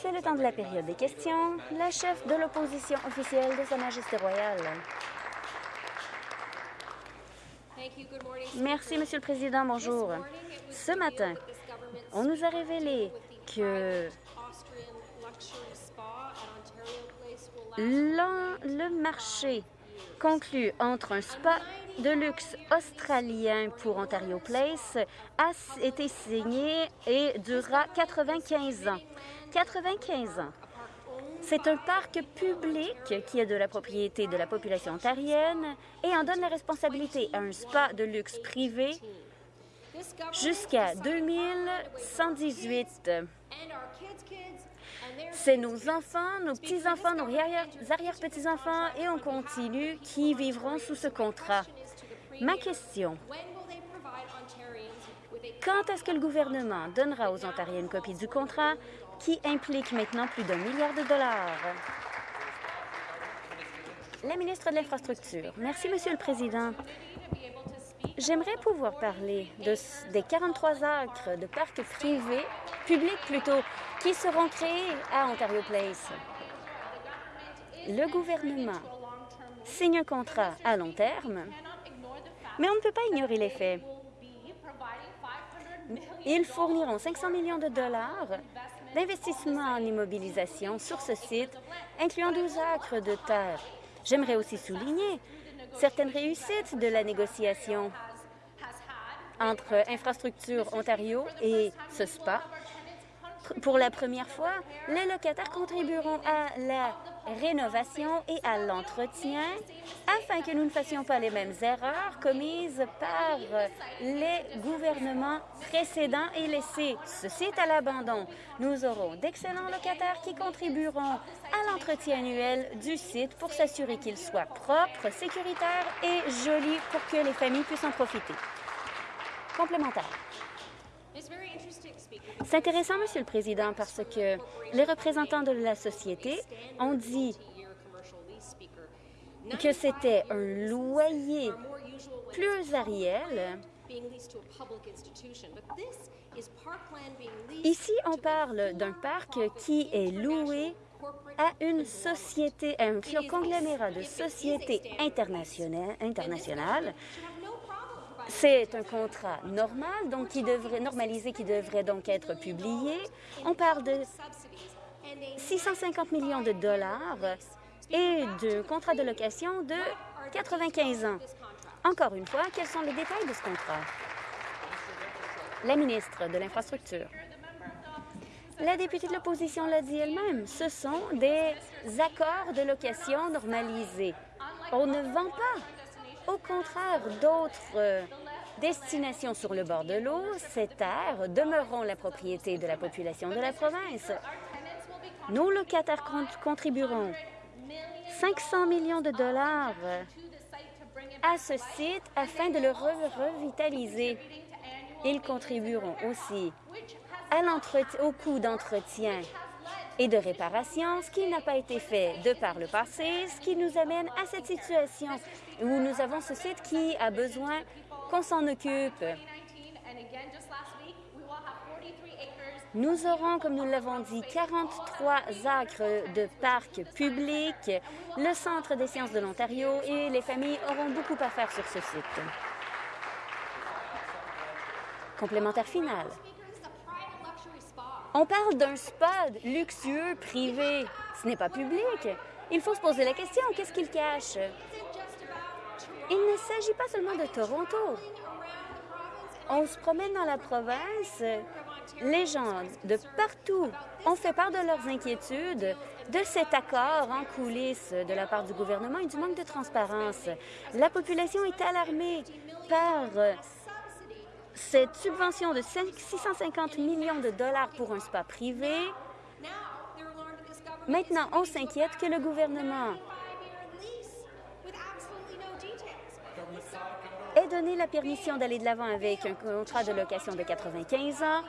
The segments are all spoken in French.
C'est le temps de la période des questions. La chef de l'opposition officielle de Sa Majesté royale. Merci, Monsieur le Président. Bonjour. Ce matin, on nous a révélé que le marché conclu entre un spa de luxe australien pour Ontario Place a été signé et durera 95 ans. 95 ans. C'est un parc public qui est de la propriété de la population ontarienne et en donne la responsabilité à un spa de luxe privé jusqu'à 2118. C'est nos enfants, nos petits-enfants, nos arrière-petits-enfants et on continue qui vivront sous ce contrat. Ma question, quand est-ce que le gouvernement donnera aux Ontariens une copie du contrat qui implique maintenant plus d'un milliard de dollars? La ministre de l'Infrastructure. Merci, Monsieur le Président. J'aimerais pouvoir parler de, des 43 acres de parcs privés, publics plutôt, qui seront créés à Ontario Place. Le gouvernement signe un contrat à long terme, mais on ne peut pas ignorer les faits. Ils fourniront 500 millions de dollars d'investissement en immobilisation sur ce site, incluant 12 acres de terre. J'aimerais aussi souligner certaines réussites de la négociation entre Infrastructure Ontario et ce spa pour la première fois, les locataires contribueront à la rénovation et à l'entretien afin que nous ne fassions pas les mêmes erreurs commises par les gouvernements précédents et laisser ce site à l'abandon. Nous aurons d'excellents locataires qui contribueront à l'entretien annuel du site pour s'assurer qu'il soit propre, sécuritaire et joli pour que les familles puissent en profiter. Complémentaire. C'est intéressant, Monsieur le Président, parce que les représentants de la société ont dit que c'était un loyer pluriel. Ici, on parle d'un parc qui est loué à une société, à un conglomérat de sociétés internationales, internationales c'est un contrat normal, donc qui devrait normaliser, qui devrait donc être publié. On parle de 650 millions de dollars et de contrat de location de 95 ans. Encore une fois, quels sont les détails de ce contrat? La ministre de l'Infrastructure. La députée de l'opposition l'a dit elle-même, ce sont des accords de location normalisés. On ne vend pas au contraire d'autres euh, destinations sur le bord de l'eau, ces terres demeureront la propriété de la population de la province. Nos locataires contribueront 500 millions de dollars à ce site afin de le revitaliser. Ils contribueront aussi au coût d'entretien et de réparation, ce qui n'a pas été fait de par le passé, ce qui nous amène à cette situation où nous avons ce site qui a besoin qu'on s'en occupe. Nous aurons, comme nous l'avons dit, 43 acres de parcs publics, le Centre des sciences de l'Ontario et les familles auront beaucoup à faire sur ce site. Complémentaire final. On parle d'un spa luxueux, privé. Ce n'est pas public. Il faut se poser la question, qu'est-ce qu'il cache? Il ne s'agit pas seulement de Toronto. On se promène dans la province. Les gens de partout ont fait part de leurs inquiétudes de cet accord en coulisses de la part du gouvernement et du manque de transparence. La population est alarmée par cette subvention de 650 millions de dollars pour un spa privé, maintenant on s'inquiète que le gouvernement donné la permission d'aller de l'avant avec un contrat de location de 95 ans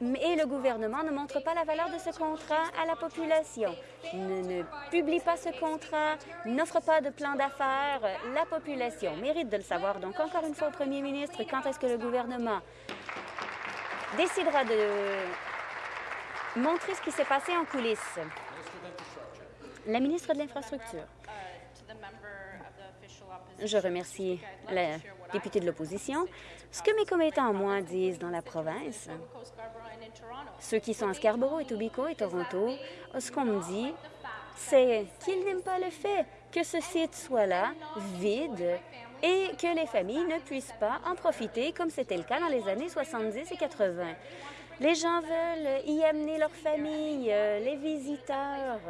et le gouvernement ne montre pas la valeur de ce contrat à la population, ne, ne publie pas ce contrat, n'offre pas de plan d'affaires. La population mérite de le savoir. Donc, encore une fois, au premier ministre, quand est-ce que le gouvernement décidera de montrer ce qui s'est passé en coulisses? La ministre de l'Infrastructure. Je remercie la députée de l'opposition. Ce que mes commettants, moi, disent dans la province, ceux qui sont à Scarborough, et Tobico et Toronto, ce qu'on me dit, c'est qu'ils n'aiment pas le fait que ce site soit là, vide, et que les familles ne puissent pas en profiter comme c'était le cas dans les années 70 et 80. Les gens veulent y amener leurs familles, euh, les visiteurs.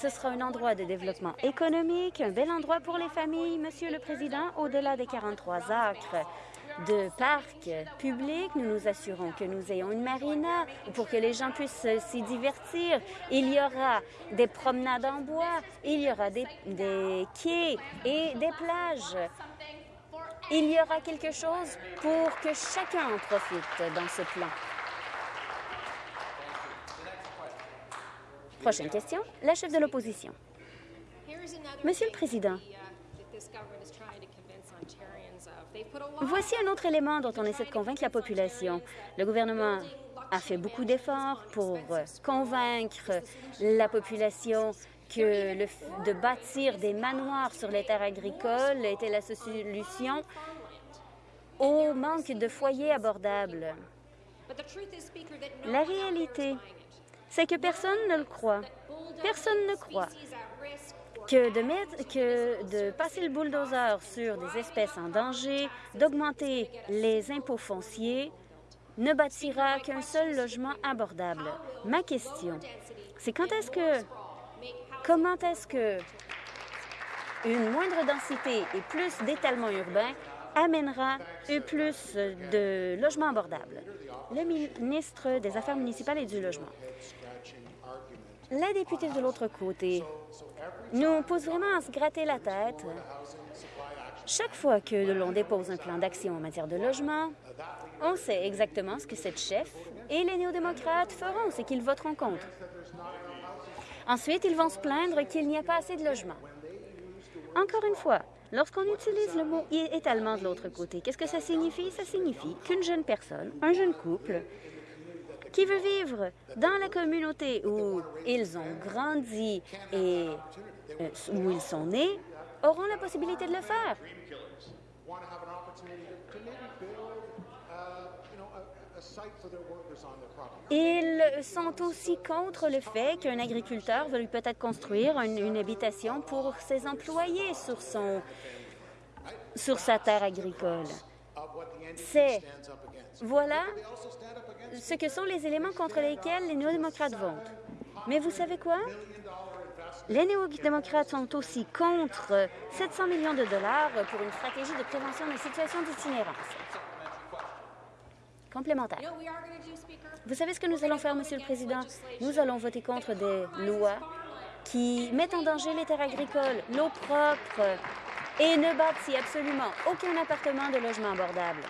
Ce sera un endroit de développement économique, un bel endroit pour les familles, Monsieur le Président, au-delà des 43 acres de parcs publics. Nous nous assurons que nous ayons une marina pour que les gens puissent s'y divertir. Il y aura des promenades en bois, il y aura des, quais et des plages. Il y aura quelque chose pour que chacun en profite dans ce plan. Prochaine question, la chef de l'opposition. Monsieur le Président, voici un autre élément dont on essaie de convaincre la population. Le gouvernement a fait beaucoup d'efforts pour convaincre la population que le, de bâtir des manoirs sur les terres agricoles était la solution au manque de foyers abordables. La réalité, c'est que personne ne le croit. Personne ne croit que de, passer le bulldozer sur des espèces en danger, d'augmenter les impôts fonciers, ne bâtira qu'un seul logement abordable. Ma question, c'est quand est-ce que, comment est-ce que une moindre densité et plus d'étalement urbain amènera plus de logements abordables? Le ministre des Affaires municipales et du Logement. La députée de l'autre côté nous pose vraiment à se gratter la tête. Chaque fois que l'on dépose un plan d'action en matière de logement, on sait exactement ce que cette chef et les néo-démocrates feront, c'est qu'ils voteront contre. Ensuite, ils vont se plaindre qu'il n'y a pas assez de logements. Encore une fois, lorsqu'on utilise le mot étalement de l'autre côté, qu'est-ce que ça signifie? Ça signifie qu'une jeune personne, un jeune couple, qui veut vivre dans la communauté où ils ont grandi et euh, où ils sont nés auront la possibilité de le faire. Ils sont aussi contre le fait qu'un agriculteur veuille peut-être construire une, une, habitation pour ses employés sur, son, sur sa terre agricole. C'est voilà ce que sont les éléments contre lesquels les néo-démocrates votent. Mais vous savez quoi? Les néo-démocrates sont aussi contre 700 millions de dollars pour une stratégie de prévention des situations d'itinérance. Complémentaire. Vous savez ce que nous allons faire, Monsieur le Président? Nous allons voter contre des lois qui mettent en danger les terres agricoles, l'eau propre et ne bâtit absolument aucun appartement de logement abordable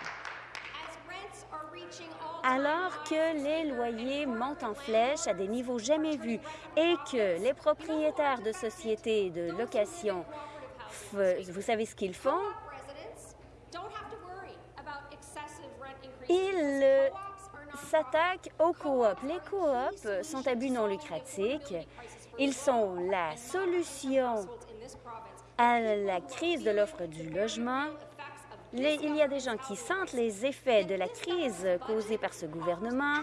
alors que les loyers montent en flèche à des niveaux jamais vus et que les propriétaires de sociétés de location, vous savez ce qu'ils font? Ils euh, s'attaquent aux coops. Les coops sont à but non lucratif. Ils sont la solution à la crise de l'offre du logement il y a des gens qui sentent les effets de la crise causée par ce gouvernement.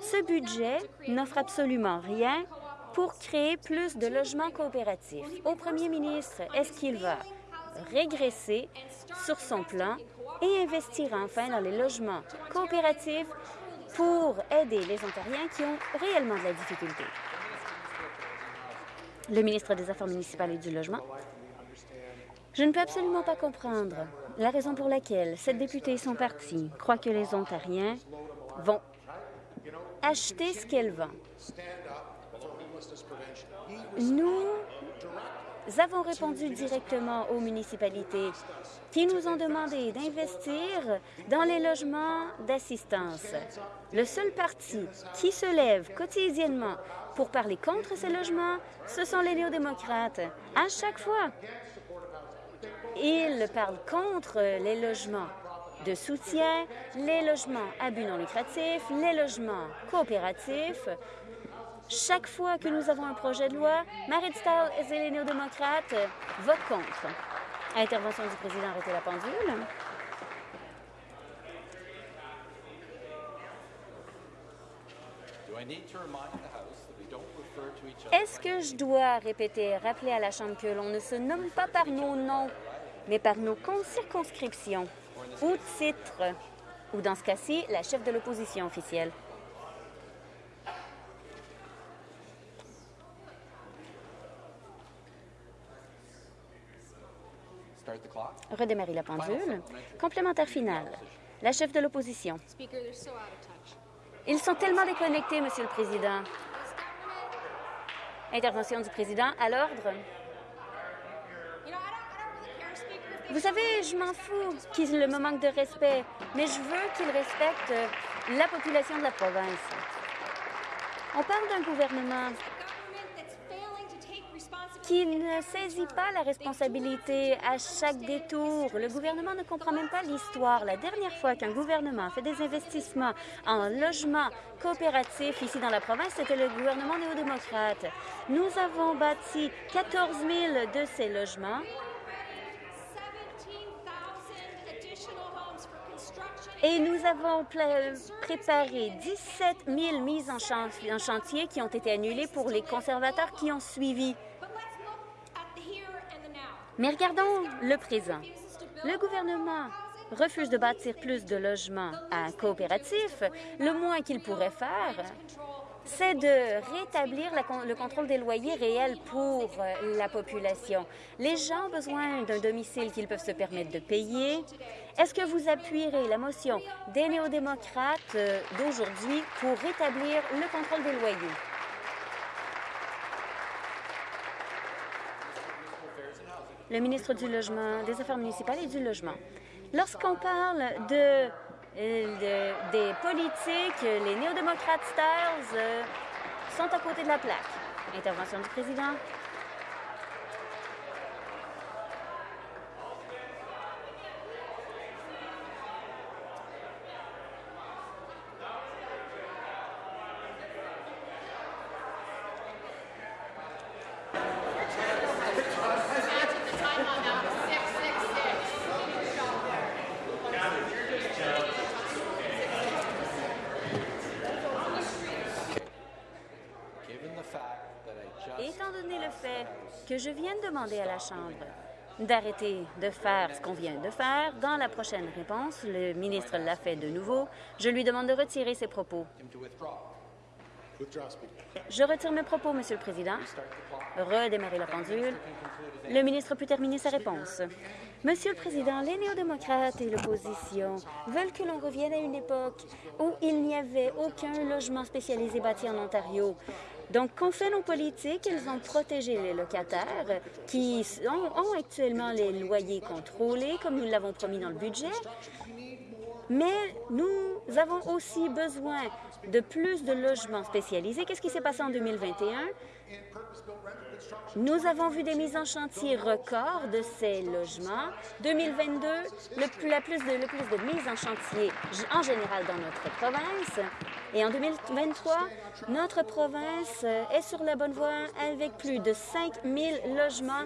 Ce budget n'offre absolument rien pour créer plus de logements coopératifs. Au premier ministre, est-ce qu'il va régresser sur son plan et investir enfin dans les logements coopératifs pour aider les Ontariens qui ont réellement de la difficulté? Le ministre des Affaires municipales et du Logement. Je ne peux absolument pas comprendre la raison pour laquelle cette députée et son parti croient que les Ontariens vont acheter ce qu'elle vend. Nous avons répondu directement aux municipalités qui nous ont demandé d'investir dans les logements d'assistance. Le seul parti qui se lève quotidiennement pour parler contre ces logements, ce sont les néo-démocrates. À chaque fois, ils parlent contre les logements de soutien, les logements à but non lucratif, les logements coopératifs. Chaque fois que nous avons un projet de loi, Marit Stahl et les néo-démocrates votent contre. Intervention du président, arrêtez la pendule. Est-ce que je dois répéter, rappeler à la Chambre que l'on ne se nomme pas par nos noms, mais par nos circonscriptions ou titres, ou dans ce cas-ci, la chef de l'opposition officielle? Redémarrer la pendule. Complémentaire final. La chef de l'opposition. Ils sont tellement déconnectés, Monsieur le Président. Intervention du président à l'ordre. Vous savez, je m'en fous qu'il me manque de respect, mais je veux qu'il respecte la population de la province. On parle d'un gouvernement qui ne saisit pas la responsabilité à chaque détour. Le gouvernement ne comprend même pas l'histoire. La dernière fois qu'un gouvernement fait des investissements en logement coopératif ici dans la province, c'était le gouvernement néo-démocrate. Nous avons bâti 14 000 de ces logements Et nous avons préparé 17 000 mises en chantier qui ont été annulées pour les conservateurs qui ont suivi. Mais regardons le présent. Le gouvernement refuse de bâtir plus de logements à coopératifs. Le moins qu'il pourrait faire, c'est de rétablir le contrôle des loyers réels pour euh, la population. Les gens ont besoin d'un domicile qu'ils peuvent se permettre de payer. Est-ce que vous appuierez la motion des néo-démocrates euh, d'aujourd'hui pour rétablir le contrôle des loyers? le ministre du Logement, des Affaires municipales et du Logement. Lorsqu'on parle de, des politiques, les néo-démocrates Stars euh, sont à côté de la plaque. Intervention du président. Je viens de demander à la Chambre d'arrêter de faire ce qu'on vient de faire. Dans la prochaine réponse, le ministre l'a fait de nouveau. Je lui demande de retirer ses propos. Je retire mes propos, Monsieur le Président. Redémarrer la pendule. Le ministre peut terminer sa réponse. Monsieur le Président, les néo-démocrates et l'opposition veulent que l'on revienne à une époque où il n'y avait aucun logement spécialisé bâti en Ontario. Donc, qu'ont fait nos politiques? Ils ont protégé les locataires qui ont, actuellement les loyers contrôlés, comme nous l'avons promis dans le budget. Mais nous avons aussi besoin de plus de logements spécialisés. Qu'est-ce qui s'est passé en 2021? Nous avons vu des mises en chantier records de ces logements. 2022, le plus, la le plus de mises en chantier en général dans notre province. Et en 2023, notre province est sur la bonne voie avec plus de 5 000 logements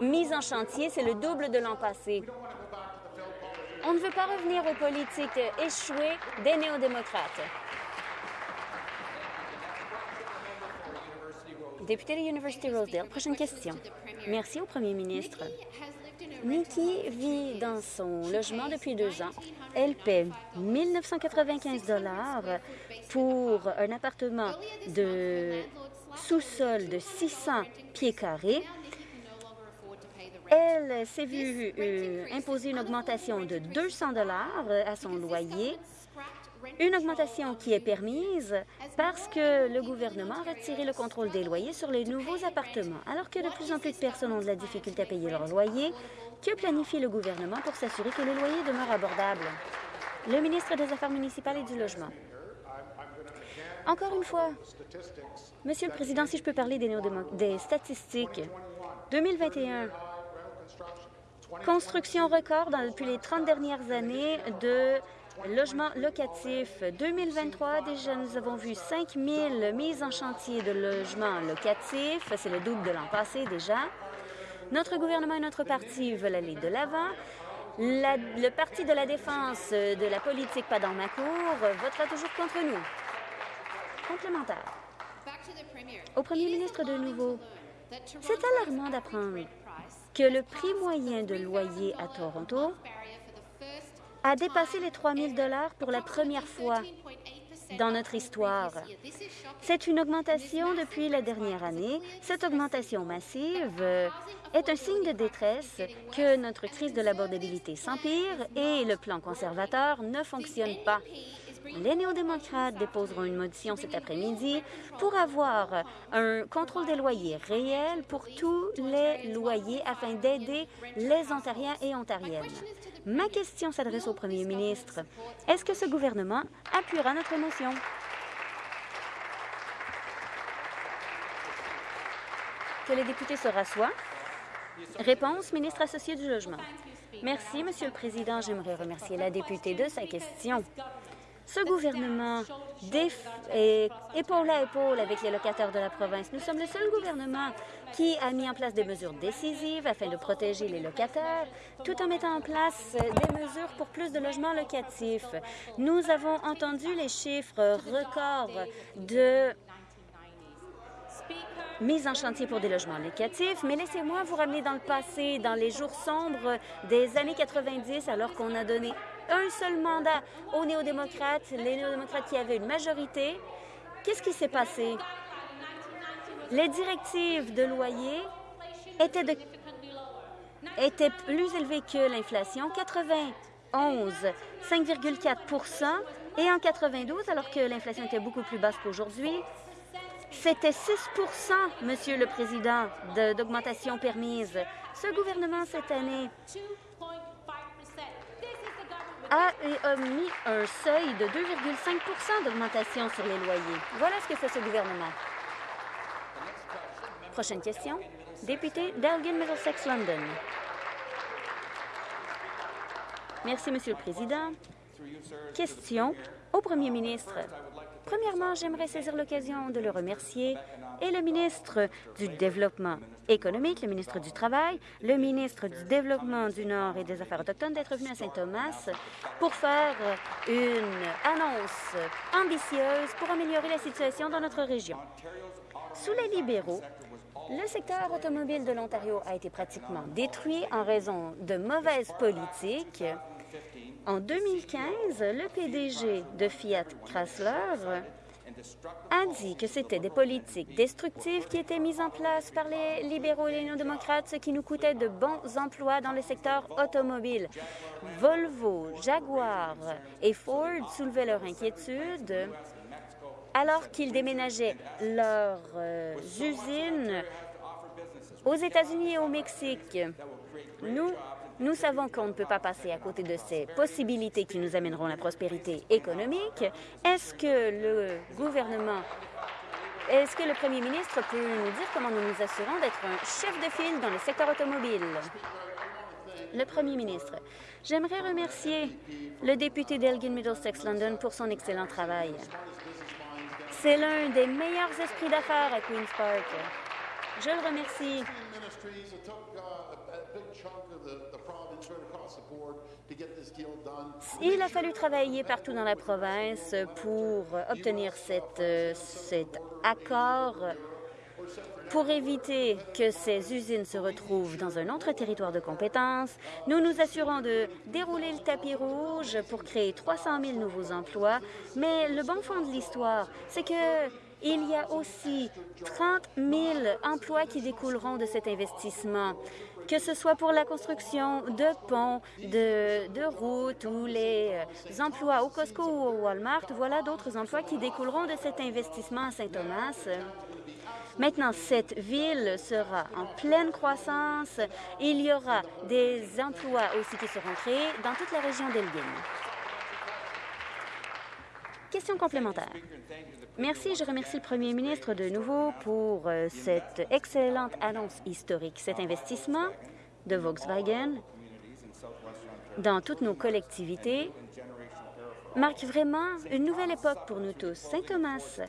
mis en chantier. C'est le double de l'an passé. On ne veut pas revenir aux politiques échouées des néo-démocrates. Député de l'Université Rosedale, prochaine question. Merci au premier ministre. Nikki vit dans son logement depuis deux ans. Elle paie 1995 dollars pour un appartement de sous-sol de 600 pieds carrés. Elle s'est vue euh, imposer une augmentation de 200 dollars à son loyer une augmentation qui est permise parce que le gouvernement a retiré le contrôle des loyers sur les nouveaux appartements. Alors que de plus en plus de personnes ont de la difficulté à payer leur loyer, que planifie le gouvernement pour s'assurer que les loyers demeurent abordables? Le ministre des Affaires municipales et du Logement. Encore une fois, Monsieur le Président, si je peux parler des, des statistiques, 2021, construction record depuis les 30 dernières années de logements locatifs. 2023, déjà, nous avons vu 5 000 mises en chantier de logements locatifs. C'est le double de l'an passé déjà. Notre gouvernement et notre parti veulent aller de l'avant. le Parti de la défense de la politique pas dans ma cour votera toujours contre nous. Complémentaire. Au premier ministre de nouveau, c'est alarmant d'apprendre que le prix moyen de loyer à Toronto a dépassé les 3 000 pour la première fois dans notre histoire. C'est une augmentation depuis la dernière année. Cette augmentation massive est un signe de détresse que notre crise de l'abordabilité s'empire et le plan conservateur ne fonctionne pas. Les néo-démocrates déposeront une motion cet après-midi pour avoir un contrôle des loyers réel pour tous les loyers afin d'aider les Ontariens et Ontariennes. Ma question s'adresse au premier ministre. Est-ce que ce gouvernement appuiera notre motion? Que les députés se rassoient. Réponse, ministre associé du Logement. Merci, Monsieur le Président. J'aimerais remercier la députée de sa question. Ce gouvernement est épaule à épaule avec les locataires de la province. Nous sommes le seul gouvernement qui a mis en place des mesures décisives afin de protéger les locataires, tout en mettant en place des mesures pour plus de logements locatifs. Nous avons entendu les chiffres records de mise en chantier pour des logements locatifs, mais laissez-moi vous ramener dans le passé, dans les jours sombres des années 90, alors qu'on a donné un seul mandat aux néo-démocrates, les néo-démocrates qui avaient une majorité. Qu'est-ce qui s'est passé? Les directives de loyer étaient, plus élevées que l'inflation, 91, 5,4% et en 92, alors que l'inflation était beaucoup plus basse qu'aujourd'hui, c'était 6% Monsieur le Président, d'augmentation permise. Ce gouvernement, cette année, a, mis un seuil de 2,5% d'augmentation sur les loyers. Voilà ce que fait ce gouvernement. Prochaine question. Député d'Elgin Middlesex London. Merci, Monsieur le Président. Question au Premier ministre. Premièrement, j'aimerais saisir l'occasion de le remercier et le ministre du Développement économique, le ministre du Travail, le ministre du Développement du Nord et des Affaires autochtones d'être venu à Saint-Thomas pour faire une annonce ambitieuse pour améliorer la situation dans notre région. Sous les libéraux, le secteur automobile de l'Ontario a été pratiquement détruit en raison de mauvaises politiques en 2015, le PDG de Fiat Chrysler a dit que c'était des politiques destructives qui étaient mises en place par les libéraux et les non-démocrates, ce qui nous coûtait de bons emplois dans le secteur automobile. Volvo, Jaguar et Ford soulevaient leur inquiétude alors qu'ils déménageaient leurs euh, usines aux États-Unis et au Mexique. Nous nous savons qu'on ne peut pas passer à côté de ces possibilités qui nous amèneront la prospérité économique. Est-ce que le gouvernement, est-ce que le premier ministre peut nous dire comment nous nous assurons d'être un chef de file dans le secteur automobile? Le premier ministre, j'aimerais remercier le député d'Elgin Middlesex London pour son excellent travail. C'est l'un des meilleurs esprits d'affaires à Queen's Park. Je le remercie. Il a fallu travailler partout dans la province pour obtenir cette, cet accord pour éviter que ces usines se retrouvent dans un autre territoire de compétence, nous nous assurons de dérouler le tapis rouge pour créer 300 000 nouveaux emplois. Mais le bon fond de l'histoire, c'est que il y a aussi 30 000 emplois qui découleront de cet investissement que ce soit pour la construction de ponts, de, routes ou les euh, emplois au Costco ou au Walmart, voilà d'autres emplois qui découleront de cet investissement à Saint-Thomas. Maintenant, cette ville sera en pleine croissance. Il y aura des emplois aussi qui seront créés dans toute la région d'Elgin. Question complémentaire. Merci. Je remercie le premier ministre de nouveau pour euh, cette excellente annonce historique. Cet investissement de Volkswagen dans toutes nos collectivités marque vraiment une nouvelle époque pour nous tous. Saint-Thomas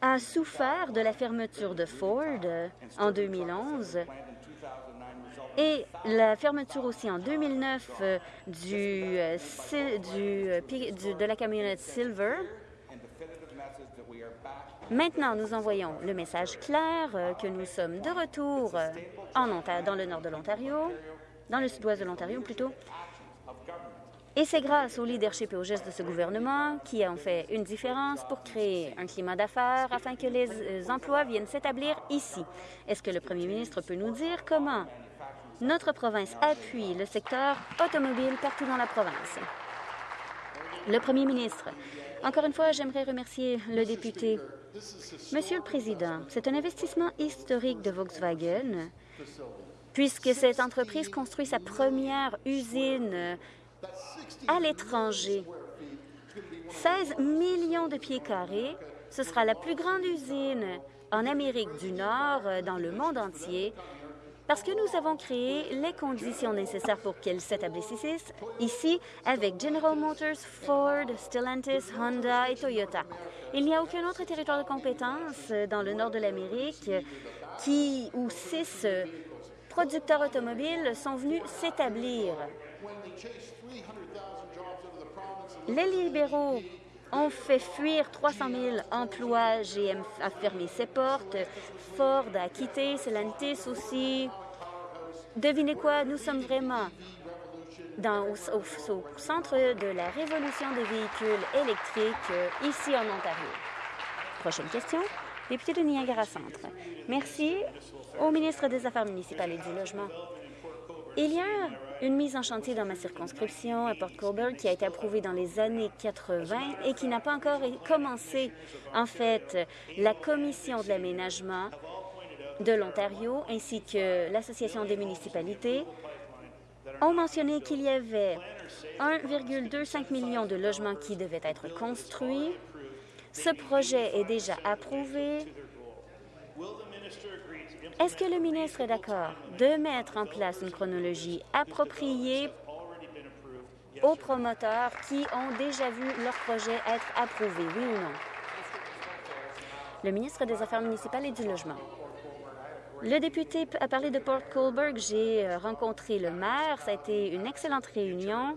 a souffert de la fermeture de Ford en 2011 et la fermeture aussi en 2009 euh, du, euh, du, euh, de la camionnette Silver. Maintenant, nous envoyons le message clair que nous sommes de retour en dans le nord de l'Ontario, dans le sud-ouest de l'Ontario plutôt, et c'est grâce au leadership et aux gestes de ce gouvernement qui ont fait une différence pour créer un climat d'affaires afin que les emplois viennent s'établir ici. Est-ce que le premier ministre peut nous dire comment notre province appuie le secteur automobile partout dans la province. Le premier ministre, encore une fois, j'aimerais remercier le député. Monsieur le Président, c'est un investissement historique de Volkswagen puisque cette entreprise construit sa première usine à l'étranger. 16 millions de pieds carrés, ce sera la plus grande usine en Amérique du Nord, dans le monde entier, parce que nous avons créé les conditions nécessaires pour qu'elle s'établisse ici avec General Motors, Ford, Stellantis, Honda et Toyota. Il n'y a aucun autre territoire de compétence dans le nord de l'Amérique qui où six producteurs automobiles sont venus s'établir. Les libéraux ont fait fuir 300 000 emplois. GM a fermé ses portes. Ford a quitté. Stellantis aussi. Devinez quoi? Nous sommes vraiment au, au, centre de la révolution des véhicules électriques euh, ici en Ontario. Prochaine question. Député de Niagara Centre. Merci au ministre des Affaires municipales et du Logement. Il y a une mise en chantier dans ma circonscription à Port Colborne qui a été approuvée dans les années 80 et qui n'a pas encore commencé. En fait, la Commission de l'aménagement de l'Ontario ainsi que l'Association des municipalités ont mentionné qu'il y avait 1,25 million de logements qui devaient être construits. Ce projet est déjà approuvé. Est-ce que le ministre est d'accord de mettre en place une chronologie appropriée aux promoteurs qui ont déjà vu leur projet être approuvé, oui ou non? Le ministre des Affaires municipales et du Logement. Le député a parlé de Port Colborne. J'ai euh, rencontré le maire. Ça a été une excellente réunion.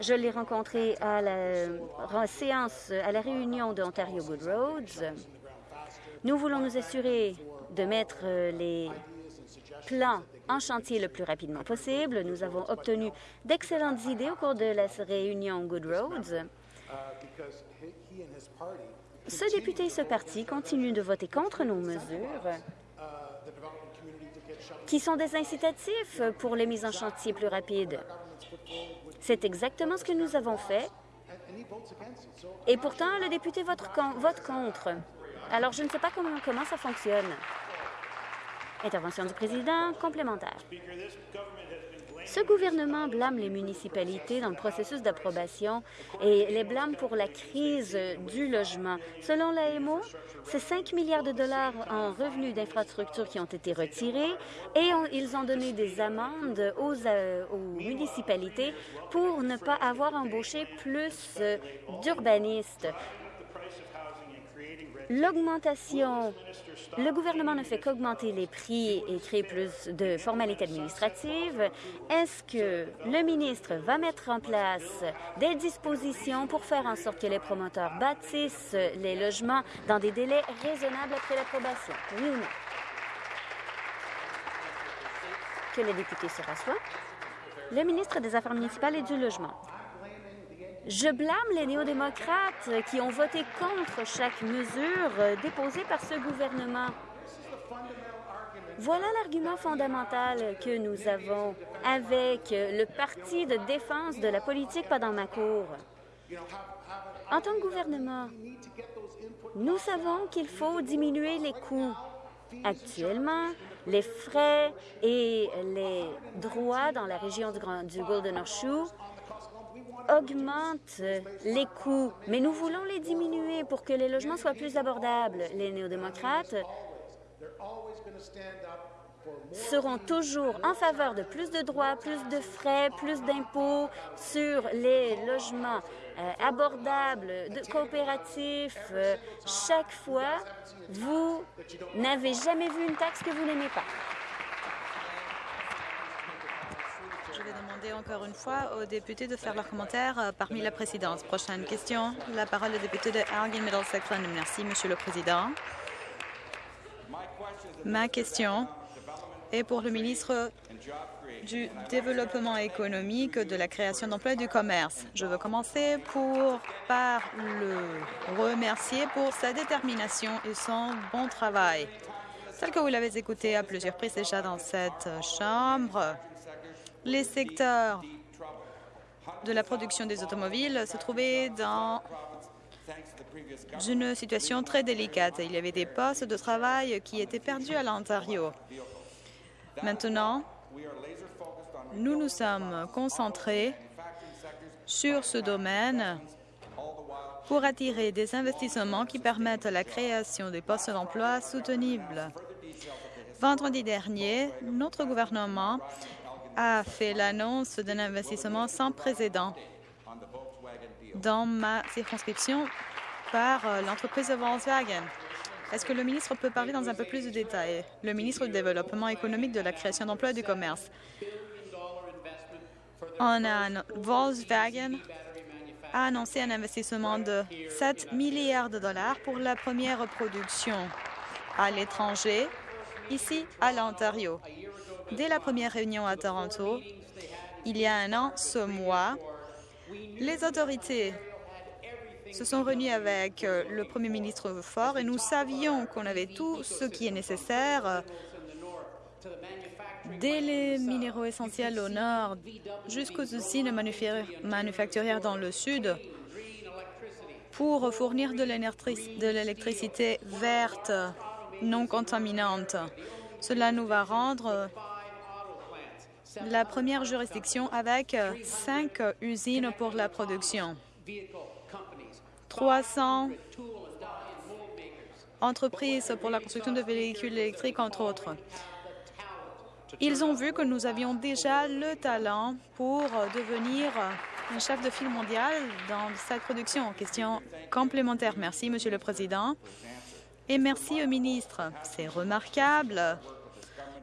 Je l'ai rencontré à la séance, à la réunion de Ontario Good Roads. Nous voulons nous assurer de mettre euh, les plans en chantier le plus rapidement possible. Nous avons obtenu d'excellentes idées au cours de la réunion Good Roads. Ce député et ce parti continuent de voter contre nos mesures qui sont des incitatifs pour les mises en chantier plus rapides. C'est exactement ce que nous avons fait. Et pourtant, le député vote, contre. Alors, je ne sais pas comment, comment ça fonctionne. Intervention du président complémentaire. Ce gouvernement blâme les municipalités dans le processus d'approbation et les blâme pour la crise du logement. Selon l'AMO, c'est 5 milliards de dollars en revenus d'infrastructures qui ont été retirés et ils ont donné des amendes aux, euh, aux municipalités pour ne pas avoir embauché plus euh, d'urbanistes. L'augmentation, le gouvernement ne fait qu'augmenter les prix et créer plus de formalités administratives. Est-ce que le ministre va mettre en place des dispositions pour faire en sorte que les promoteurs bâtissent les logements dans des délais raisonnables après l'approbation? Oui ou non? Que le député se rassoie. Le ministre des Affaires municipales et du Logement. Je blâme les néo-démocrates qui ont voté contre chaque mesure déposée par ce gouvernement. Voilà l'argument fondamental que nous avons avec le Parti de défense de la politique pas dans ma cour. En tant que gouvernement, nous savons qu'il faut diminuer les coûts. Actuellement, les frais et les droits dans la région du, du Golden Horseshoe augmente les coûts, mais nous voulons les diminuer pour que les logements soient plus abordables. Les néo-démocrates seront toujours en faveur de plus de droits, plus de frais, plus d'impôts sur les logements euh, abordables, coopératifs. Euh, chaque fois, vous n'avez jamais vu une taxe que vous n'aimez pas. Vais demander encore une fois aux députés de faire leurs commentaires euh, parmi la présidence. Prochaine question. La parole est au député de Elgin Middlesex London. Merci, Monsieur le Président. Ma question est pour le ministre du Développement économique, de la création d'emplois et du commerce. Je veux commencer pour, par le remercier pour sa détermination et son bon travail. Tel que vous l'avez écouté à plusieurs reprises déjà dans cette Chambre, les secteurs de la production des automobiles se trouvaient dans une situation très délicate. Il y avait des postes de travail qui étaient perdus à l'Ontario. Maintenant, nous nous sommes concentrés sur ce domaine pour attirer des investissements qui permettent la création des postes d'emploi soutenables. Vendredi dernier, notre gouvernement a fait l'annonce d'un investissement sans précédent dans ma circonscription par euh, l'entreprise Volkswagen. Est-ce que le ministre peut parler dans un peu plus de détails? Le ministre du Développement économique, de la création d'emplois et du commerce. On Volkswagen a annoncé un investissement de 7 milliards de dollars pour la première production à l'étranger, ici à l'Ontario. Dès la première réunion à Toronto, il y a un an, ce mois, les autorités se sont réunis avec euh, le Premier ministre Ford et nous savions qu'on avait tout ce qui est nécessaire euh, dès les minéraux essentiels au nord jusqu'aux usines manufacturières dans le sud pour fournir de l'électricité verte non contaminante. Cela nous va rendre la première juridiction avec cinq usines pour la production. 300 entreprises pour la construction de véhicules électriques, entre autres. Ils ont vu que nous avions déjà le talent pour devenir un chef de file mondial dans cette production. Question complémentaire. Merci, Monsieur le Président. Et merci au ministre. C'est remarquable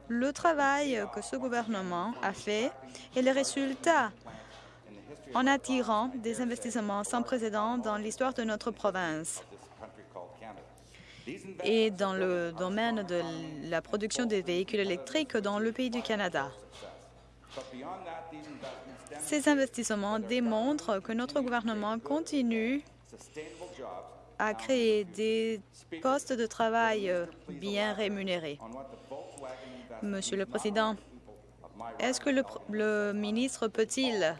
le travail que ce gouvernement a fait et les résultats en attirant des investissements sans précédent dans l'histoire de notre province et dans le domaine de la production des véhicules électriques dans le pays du Canada. Ces investissements démontrent que notre gouvernement continue à créer des postes de travail bien rémunérés. Monsieur le Président, est-ce que le, ministre peut-il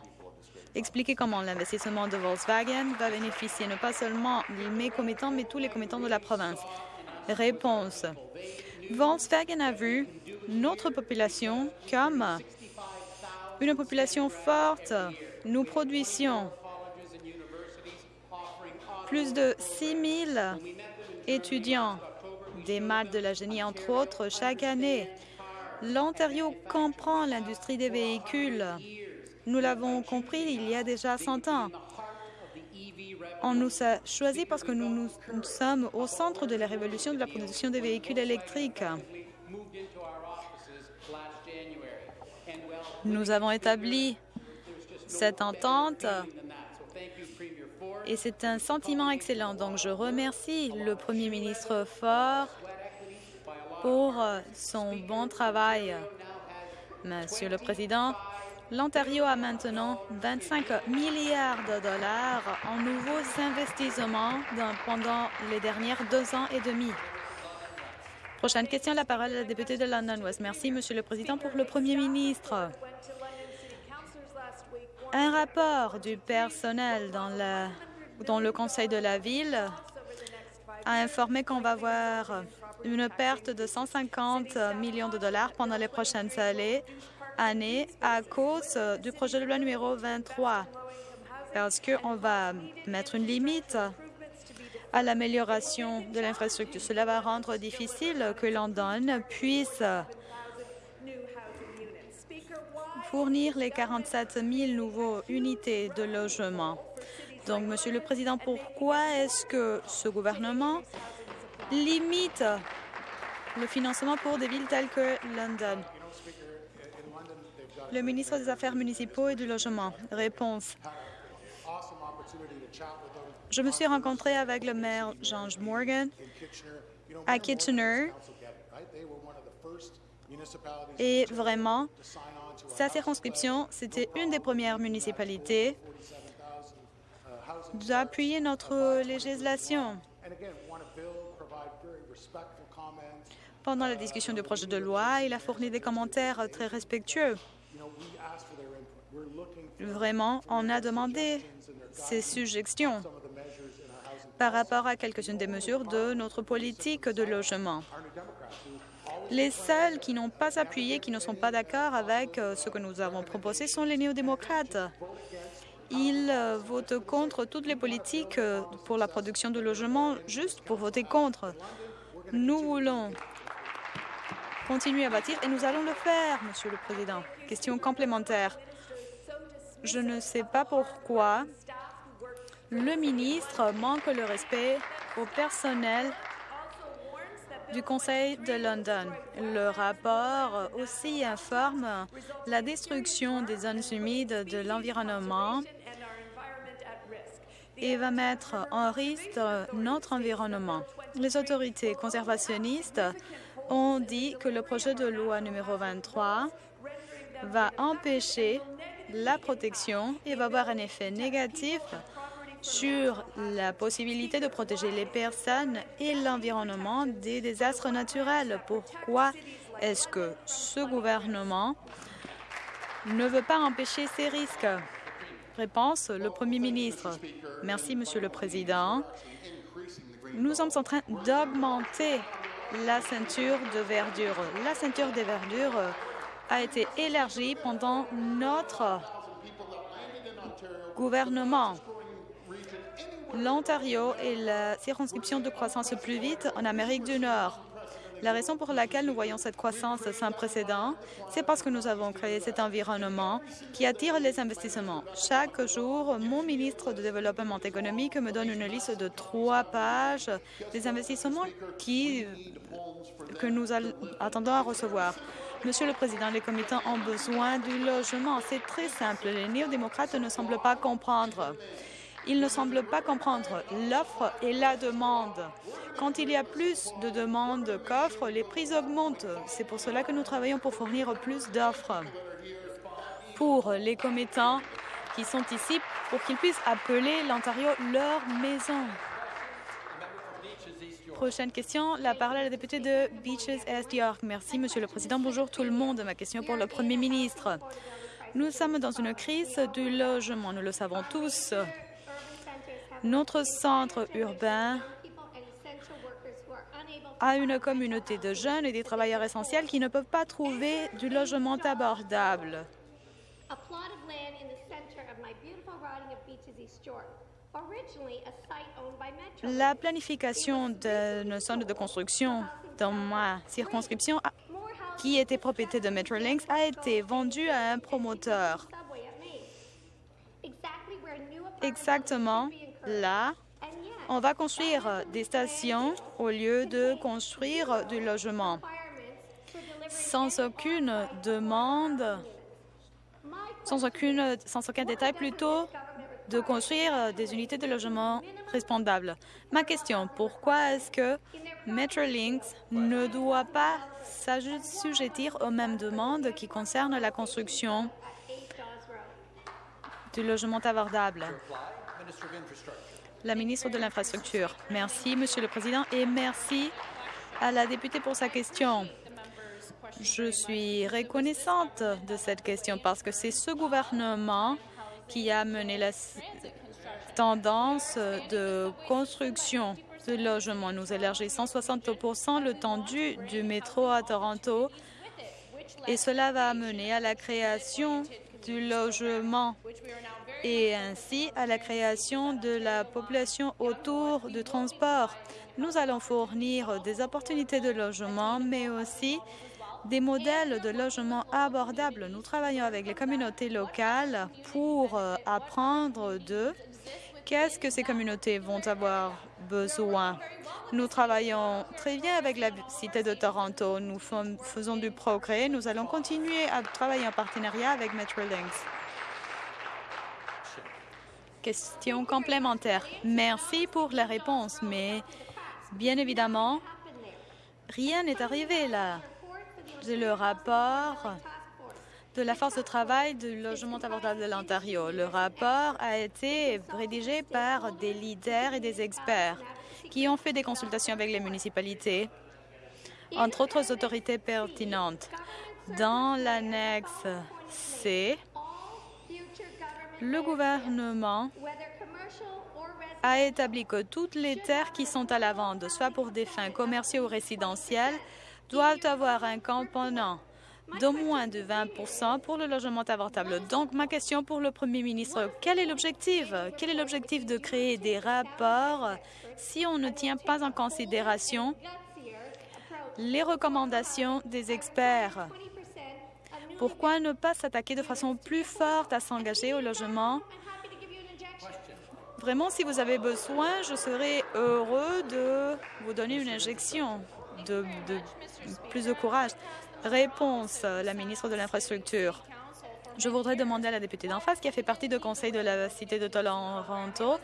expliquer comment l'investissement de Volkswagen va bénéficier non pas seulement mes commettants, mais tous les commettants de la province? Réponse. Volkswagen a vu notre population comme une population forte. Nous produisions plus de 6 000 étudiants des maths de la génie, entre autres, chaque année. L'Ontario comprend l'industrie des véhicules nous l'avons compris il y a déjà 100 ans. On nous a choisis parce que nous, nous, sommes au centre de la révolution de la production des véhicules électriques. Nous avons établi cette entente et c'est un sentiment excellent. Donc, je remercie le Premier ministre Ford pour son bon travail. Monsieur le Président, L'Ontario a maintenant 25 milliards de dollars en nouveaux investissements pendant les dernières deux ans et demi. Prochaine question, la parole à la députée de London West. Merci, Monsieur le Président. Pour le Premier ministre, un rapport du personnel dans, dans le Conseil de la Ville a informé qu'on va avoir une perte de 150 millions de dollars pendant les prochaines années année à cause du projet de loi numéro 23, parce qu'on va mettre une limite à l'amélioration de l'infrastructure. Cela va rendre difficile que London puisse fournir les 47 000 nouveaux unités de logement. Donc, Monsieur le Président, pourquoi est-ce que ce gouvernement limite le financement pour des villes telles que London? Le ministre des Affaires municipaux et du Logement. Réponse. Je me suis rencontré avec le maire George Morgan à Kitchener et vraiment, sa circonscription, c'était une des premières municipalités d'appuyer notre législation. Pendant la discussion du projet de loi, il a fourni des commentaires très respectueux. Vraiment, on a demandé ces suggestions par rapport à quelques-unes des mesures de notre politique de logement. Les seuls qui n'ont pas appuyé, qui ne sont pas d'accord avec euh, ce que nous avons proposé sont les néo-démocrates. Ils euh, votent contre toutes les politiques euh, pour la production de logements juste pour voter contre. Nous voulons continuer à bâtir et nous allons le faire, Monsieur le Président. Question complémentaire. Je ne sais pas pourquoi le ministre manque le respect au personnel du Conseil de London. Le rapport aussi informe la destruction des zones humides de l'environnement et va mettre en risque notre environnement. Les autorités conservationnistes ont dit que le projet de loi numéro 23 va empêcher la protection et va avoir un effet négatif sur la possibilité de protéger les personnes et l'environnement des désastres naturels. Pourquoi est-ce que ce gouvernement ne veut pas empêcher ces risques? Réponse, le Premier ministre. Merci, Monsieur le Président. Nous sommes en train d'augmenter la ceinture de verdure. La ceinture de verdure a été élargie pendant notre gouvernement. L'Ontario est la circonscription de croissance plus vite en Amérique du Nord. La raison pour laquelle nous voyons cette croissance sans précédent, c'est parce que nous avons créé cet environnement qui attire les investissements. Chaque jour, mon ministre de Développement économique me donne une liste de trois pages des investissements que nous attendons à recevoir. Monsieur le Président, les comités ont besoin du logement. C'est très simple. Les néo-démocrates ne semblent pas comprendre. Ils ne semblent pas comprendre l'offre et la demande. Quand il y a plus de demandes qu'offres, les prix augmentent. C'est pour cela que nous travaillons pour fournir plus d'offres pour les commettants qui sont ici pour qu'ils puissent appeler l'Ontario leur maison. Prochaine question, la parole à la députée de Beaches Est York. Merci, Monsieur le Président. Bonjour tout le monde. Ma question pour le Premier ministre. Nous sommes dans une crise du logement, nous le savons tous. Notre centre urbain a une communauté de jeunes et des travailleurs essentiels qui ne peuvent pas trouver du logement abordable. La planification d'une zone de construction dans ma circonscription, qui était propriété de Metrolinx, a été vendue à un promoteur. Exactement là, on va construire des stations au lieu de construire du logement. Sans aucune demande, sans, aucun détail, plutôt de construire des unités de logement respondables. Ma question, pourquoi est-ce que Metrolinx ne doit pas s'assujettir aux mêmes demandes qui concernent la construction du logement abordable? La ministre de l'Infrastructure. Merci, Monsieur le Président, et merci à la députée pour sa question. Je suis reconnaissante de cette question parce que c'est ce gouvernement qui a mené la tendance de construction de logements. Nous élargissons 160% le tendu du métro à Toronto et cela va amener à la création du logement et ainsi à la création de la population autour du transport. Nous allons fournir des opportunités de logement, mais aussi des modèles de logement abordables. Nous travaillons avec les communautés locales pour euh, apprendre de qu'est-ce que ces communautés vont avoir besoin. Nous travaillons très bien avec la Cité de Toronto. Nous faisons du progrès. Nous allons continuer à travailler en partenariat avec Metrolinx. Question complémentaire. Merci pour la réponse, mais bien évidemment, rien n'est arrivé là. Le rapport de la force de travail du logement abordable de l'Ontario. Le rapport a été rédigé par des leaders et des experts qui ont fait des consultations avec les municipalités, entre autres autorités pertinentes. Dans l'annexe C, le gouvernement a établi que toutes les terres qui sont à la vente, soit pour des fins commerciales ou résidentielles, doivent avoir un component d'au moins de 20 pour le logement abordable. Donc, ma question pour le Premier ministre, quel est l'objectif? Quel est l'objectif de créer des rapports si on ne tient pas en considération les recommandations des experts? Pourquoi ne pas s'attaquer de façon plus forte à s'engager au logement? Vraiment, si vous avez besoin, je serai heureux de vous donner une injection de, de plus de courage. Réponse, la ministre de l'Infrastructure. Je voudrais demander à la députée d'en face, qui a fait partie du conseil de la cité de Toronto,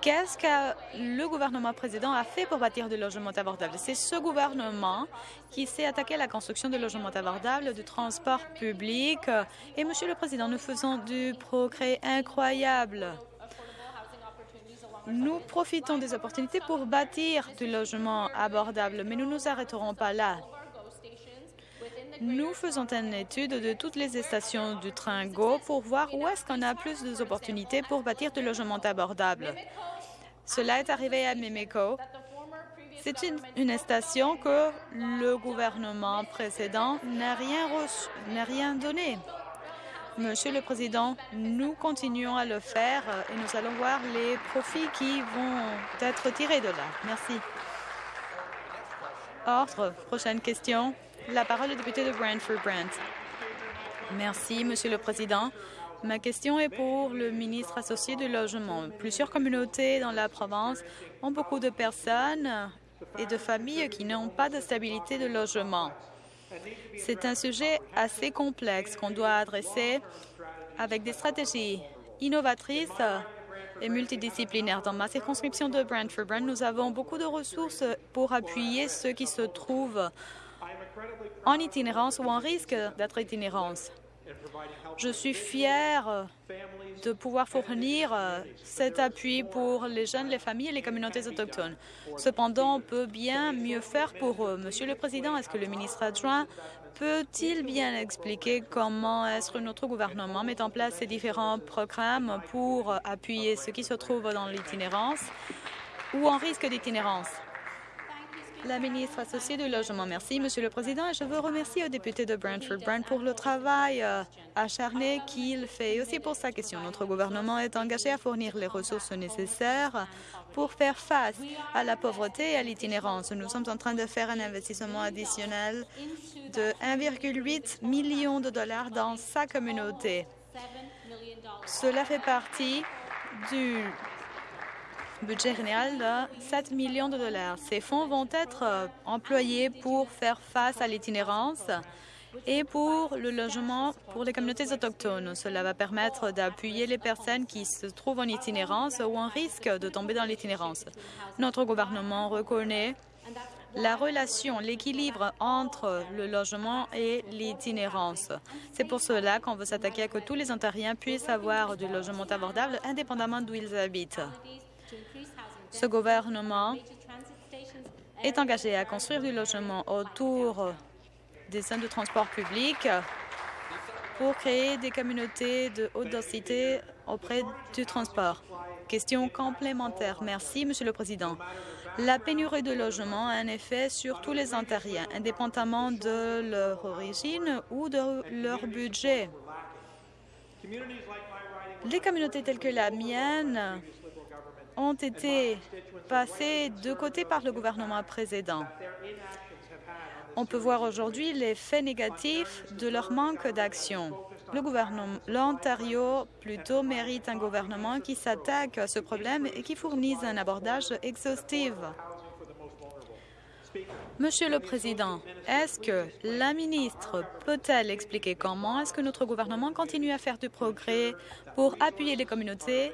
qu'est-ce que le gouvernement précédent a fait pour bâtir des logements abordables. C'est ce gouvernement qui s'est attaqué à la construction de logements abordables, du transport public. Et, Monsieur le Président, nous faisons du progrès incroyable. Nous profitons des opportunités pour bâtir du logement abordable, mais nous ne nous arrêterons pas là. Nous faisons une étude de toutes les stations du train GO pour voir où est-ce qu'on a plus d'opportunités pour bâtir du logement abordable. Cela est arrivé à Mimico. C'est une, une, station que le gouvernement précédent n'a rien, n'a rien donné. Monsieur le Président, nous continuons à le faire et nous allons voir les profits qui vont être tirés de là. Merci. Ordre. Prochaine question. La parole est député de Brantford-Brant. Merci, Monsieur le Président. Ma question est pour le ministre associé du Logement. Plusieurs communautés dans la province ont beaucoup de personnes et de familles qui n'ont pas de stabilité de logement. C'est un sujet assez complexe qu'on doit adresser avec des stratégies innovatrices et multidisciplinaires. Dans ma circonscription de Brantford-Brant, nous avons beaucoup de ressources pour appuyer ceux qui se trouvent en itinérance ou en risque d'être itinérance. Je suis fière de pouvoir fournir euh, cet appui pour les jeunes, les familles et les communautés autochtones. Cependant, on peut bien mieux faire pour eux. Monsieur le Président, est-ce que le ministre adjoint peut-il bien expliquer comment est-ce que notre gouvernement met en place ces différents programmes pour appuyer ceux qui se trouvent dans l'itinérance ou en risque d'itinérance? La ministre associée du Logement. Merci, Monsieur le Président. Et je veux remercier au député de Brantford Brant pour le travail euh, acharné qu'il fait et aussi pour sa question. Notre gouvernement est engagé à fournir les ressources nécessaires pour faire face à la pauvreté et à l'itinérance. Nous sommes en train de faire un investissement additionnel de 1,8 million de dollars dans sa communauté. Cela fait partie du budget général de 7 millions de dollars. Ces fonds vont être euh, employés pour faire face à l'itinérance et pour le logement pour les communautés autochtones. Cela va permettre d'appuyer les personnes qui se trouvent en itinérance ou en risque de tomber dans l'itinérance. Notre gouvernement reconnaît la relation, l'équilibre entre le logement et l'itinérance. C'est pour cela qu'on veut s'attaquer à que tous les Ontariens puissent avoir du logement abordable indépendamment d'où ils habitent. Ce gouvernement est engagé à construire du logement autour des centres de transport public pour créer des communautés de haute densité auprès du transport. Question complémentaire. Merci, Monsieur le Président. La pénurie de logements a un effet sur tous les Ontariens, indépendamment de leur origine ou de leur budget. Les communautés telles que la mienne ont été passés de côté par le gouvernement précédent. On peut voir aujourd'hui l'effet négatif de leur manque d'action. L'Ontario plutôt mérite un gouvernement qui s'attaque à ce problème et qui fournisse un abordage exhaustif. Monsieur le Président, est-ce que la ministre peut-elle expliquer comment est-ce que notre gouvernement continue à faire du progrès pour appuyer les communautés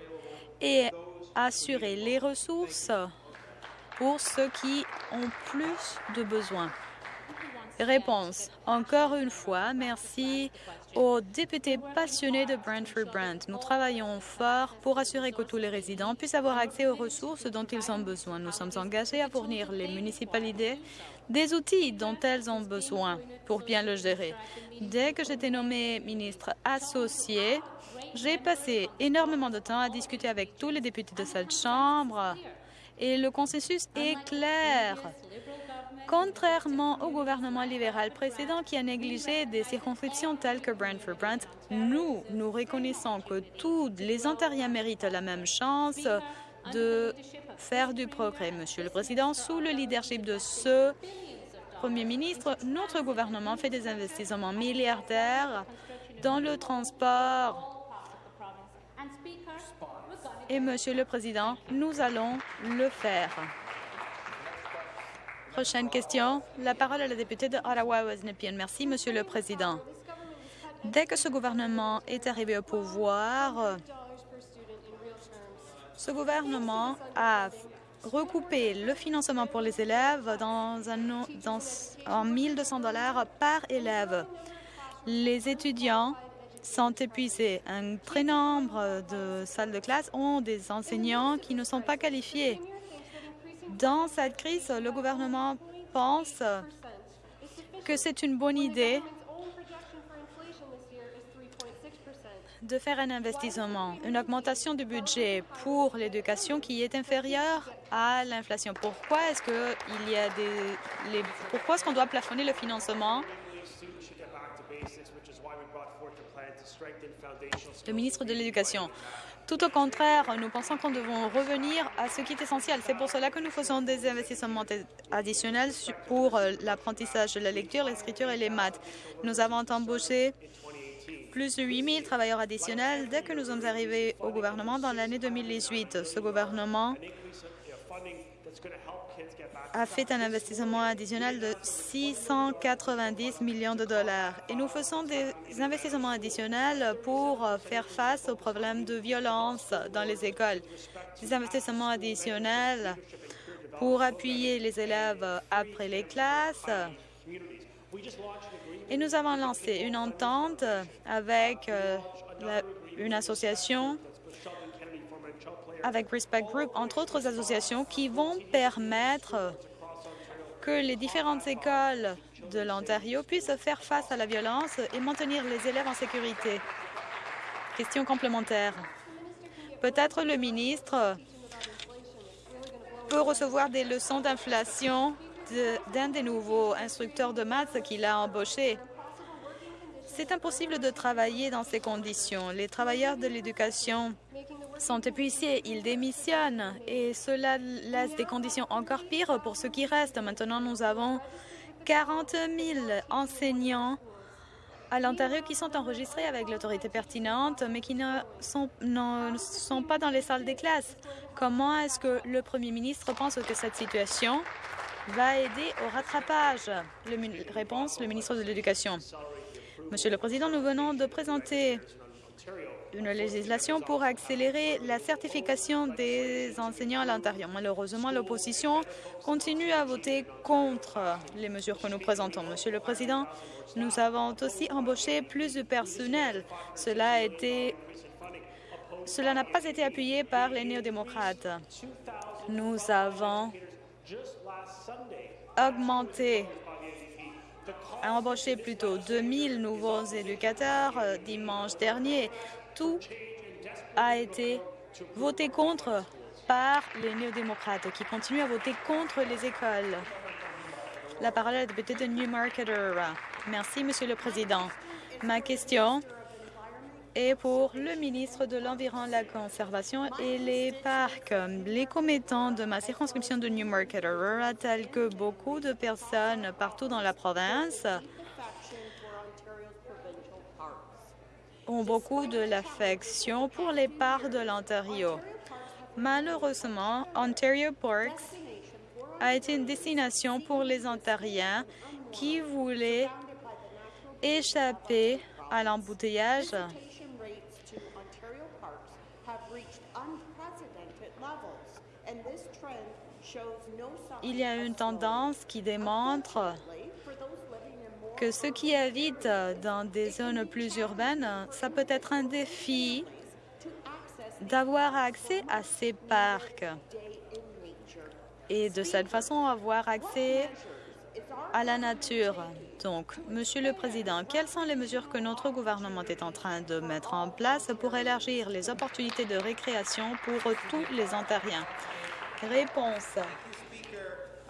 et assurer les ressources pour ceux qui ont plus de besoins? Réponse. Encore une fois, merci aux députés passionnés de Brantford-Brant. Nous travaillons fort pour assurer que tous les résidents puissent avoir accès aux ressources dont ils ont besoin. Nous sommes engagés à fournir les municipalités des outils dont elles ont besoin pour bien le gérer. Dès que j'étais nommé ministre associé, j'ai passé énormément de temps à discuter avec tous les députés de cette Chambre et le consensus est clair. Contrairement au gouvernement libéral précédent qui a négligé des circonscriptions telles que Brantford-Brant, nous, nous reconnaissons que tous les Ontariens méritent la même chance de faire du progrès. Monsieur le Président, sous le leadership de ce Premier ministre, notre gouvernement fait des investissements milliardaires dans le transport. Et, Monsieur le Président, nous allons le faire. Prochaine question. La parole est à la députée de Ottawa-West-Nepean. Merci, Monsieur le Président. Dès que ce gouvernement est arrivé au pouvoir, ce gouvernement a recoupé le financement pour les élèves dans un, dans, en 1200 dollars par élève. Les étudiants sont épuisés. Un très nombre de salles de classe ont des enseignants qui ne sont pas qualifiés. Dans cette crise, le gouvernement pense que c'est une bonne idée de faire un investissement, une augmentation du budget pour l'éducation qui est inférieure à l'inflation. Pourquoi est-ce que il y a des pourquoi est-ce qu'on doit plafonner le financement Le ministre de l'Éducation. Tout au contraire, nous pensons qu'on devons revenir à ce qui est essentiel. C'est pour cela que nous faisons des investissements additionnels pour euh, l'apprentissage de la lecture, l'écriture et les maths. Nous avons embauché plus de 8 000 travailleurs additionnels dès que nous sommes arrivés au gouvernement dans l'année 2018. Ce gouvernement a fait un investissement additionnel de 690 millions de dollars. Et nous faisons des investissements additionnels pour faire face aux problèmes de violence dans les écoles. Des investissements additionnels pour appuyer les élèves après les classes. Et nous avons lancé une entente avec euh, une association avec Respect Group, entre autres associations, qui vont permettre que les différentes écoles de l'Ontario puissent faire face à la violence et maintenir les élèves en sécurité. Question complémentaire. Peut-être le ministre peut recevoir des leçons d'inflation d'un des nouveaux instructeurs de maths qu'il a embauché. C'est impossible de travailler dans ces conditions. Les travailleurs de l'éducation sont épuisés, ils démissionnent et cela laisse des conditions encore pires pour ceux qui restent. Maintenant, nous avons 40 000 enseignants à l'Ontario qui sont enregistrés avec l'autorité pertinente, mais qui ne sont, pas dans les salles des classes. Comment est-ce que le premier ministre pense que cette situation va aider au rattrapage? Réponse, le ministre de l'Éducation. Monsieur le Président, nous venons de présenter une législation pour accélérer la certification des enseignants à l'Ontario. Malheureusement, l'opposition continue à voter contre les mesures que nous présentons. Monsieur le Président, nous avons aussi embauché plus de personnel. Cela a cela n'a pas été appuyé par les néo-démocrates. Nous avons augmenté embauché plutôt 2000 nouveaux éducateurs euh, dimanche dernier. Tout a été voté contre par les néo-démocrates qui continuent à voter contre les écoles. La parole est à la députée de Newmarket. Merci, Monsieur le Président. Ma question est pour le ministre de l'Environnement, la Conservation et les Parcs. Les commettants de ma circonscription de Newmarket Aurora, tels que beaucoup de personnes partout dans la province, ont beaucoup de l'affection pour les parcs de l'Ontario. Malheureusement, Ontario Parks a été une destination pour les Ontariens qui voulaient échapper à l'embouteillage. Il y a une tendance qui démontre que ceux qui habitent dans des zones plus urbaines, ça peut être un défi d'avoir accès à ces parcs et de cette façon avoir accès à la nature. Donc, Monsieur le Président, quelles sont les mesures que notre gouvernement est en train de mettre en place pour élargir les opportunités de récréation pour tous les Ontariens? Réponse.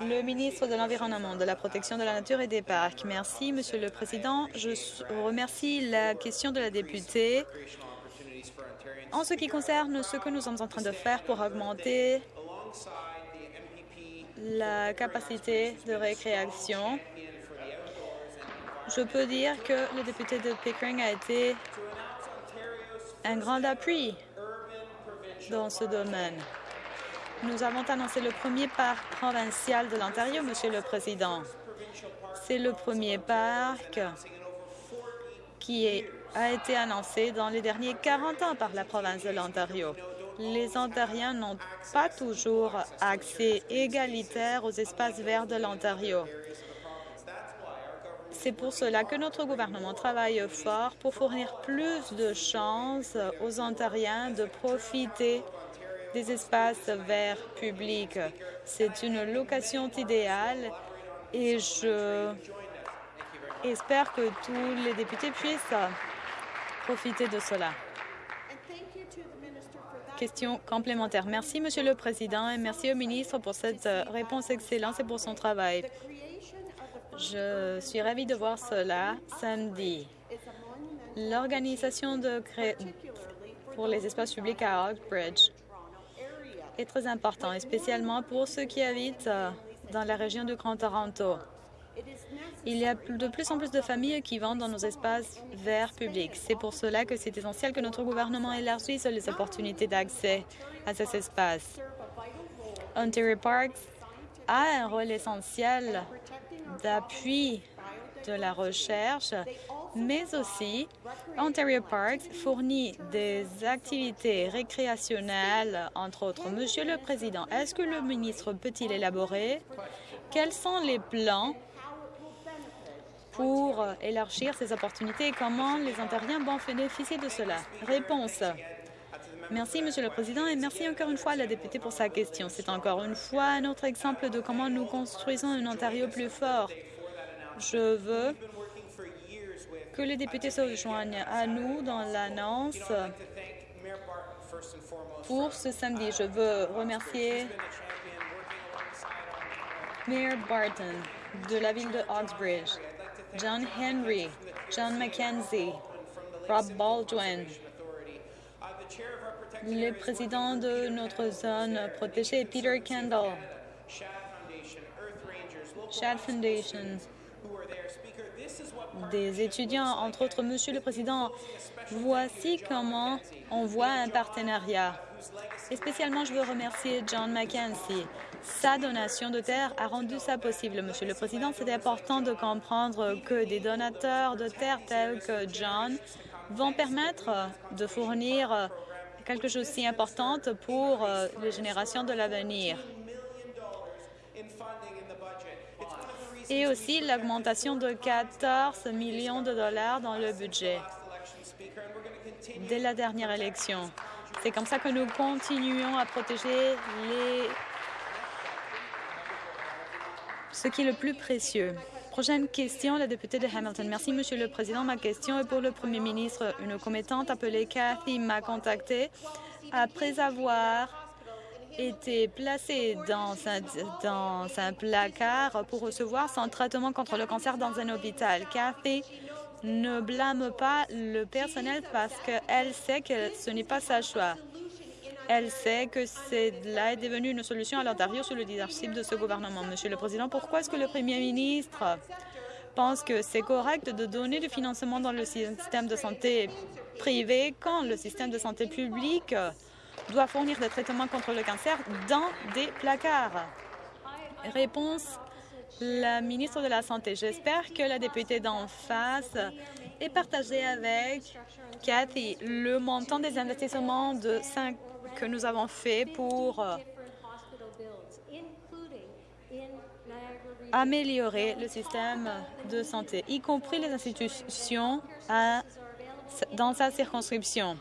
Le ministre de l'Environnement, de la Protection de la Nature et des Parcs. Merci, Monsieur le Président. Je remercie la question de la députée. En ce qui concerne ce que nous sommes en train de faire pour augmenter la capacité de récréation, je peux dire que le député de Pickering a été un grand appui dans ce domaine. Nous avons annoncé le premier parc provincial de l'Ontario, Monsieur le Président. C'est le premier parc qui a été annoncé dans les derniers 40 ans par la province de l'Ontario. Les Ontariens n'ont pas toujours accès égalitaire aux espaces verts de l'Ontario. C'est pour cela que notre gouvernement travaille fort pour fournir plus de chances aux Ontariens de profiter des espaces verts publics. C'est une location idéale et je espère que tous les députés puissent profiter de cela. Question complémentaire. Merci, Monsieur le Président, et merci au ministre pour cette réponse excellente et pour son travail. Je suis ravie de voir cela samedi. L'organisation pour les espaces publics à Oakbridge est très important, spécialement pour ceux qui habitent dans la région du Grand Toronto. Il y a de plus en plus de familles qui vont dans nos espaces verts publics. C'est pour cela que c'est essentiel que notre gouvernement élargisse les opportunités d'accès à ces espaces. Ontario Parks a un rôle essentiel d'appui de la recherche, mais aussi Ontario Parks fournit des activités récréationnelles, entre autres. Monsieur le Président, est-ce que le ministre peut-il élaborer? Quels sont les plans pour élargir ces opportunités? Et comment les Ontariens vont bénéficier de cela? Réponse. Merci, Monsieur le Président, et merci encore une fois à la députée pour sa question. C'est encore une fois un autre exemple de comment nous construisons un Ontario plus fort. Je veux que les députés se rejoignent à nous dans l'annonce pour ce samedi. Je veux remercier Mayor Barton de la ville de Oxbridge, John Henry, John McKenzie, Rob Baldwin, le président de notre zone protégée, Peter Kendall, Shad Foundation, des étudiants, entre autres. Monsieur le Président, voici comment on voit un partenariat. Et spécialement, je veux remercier John McKenzie. Sa donation de terre a rendu ça possible. Monsieur le Président, c'est important de comprendre que des donateurs de terre tels que John vont permettre de fournir quelque chose si important pour les générations de l'avenir. Et aussi l'augmentation de 14 millions de dollars dans le budget dès la dernière élection. C'est comme ça que nous continuons à protéger les... ce qui est le plus précieux. Prochaine question, la députée de Hamilton. Merci, Monsieur le Président. Ma question est pour le Premier ministre. Une commettante appelée Cathy m'a contacté après avoir été placée dans un, dans un placard pour recevoir son traitement contre le cancer dans un hôpital. Cathy ne blâme pas le personnel parce qu'elle sait que ce n'est pas sa choix. Elle sait que cela est devenu une solution à l'Ontario sous le leadership de ce gouvernement. Monsieur le Président, pourquoi est-ce que le Premier ministre pense que c'est correct de donner du financement dans le système de santé privé quand le système de santé public doit fournir des traitements contre le cancer dans des placards? Réponse la ministre de la Santé. J'espère que la députée d'en face est partagée avec Cathy le montant des investissements de 5 que nous avons fait pour euh, améliorer le système de santé, y compris les institutions dans sa circonscription.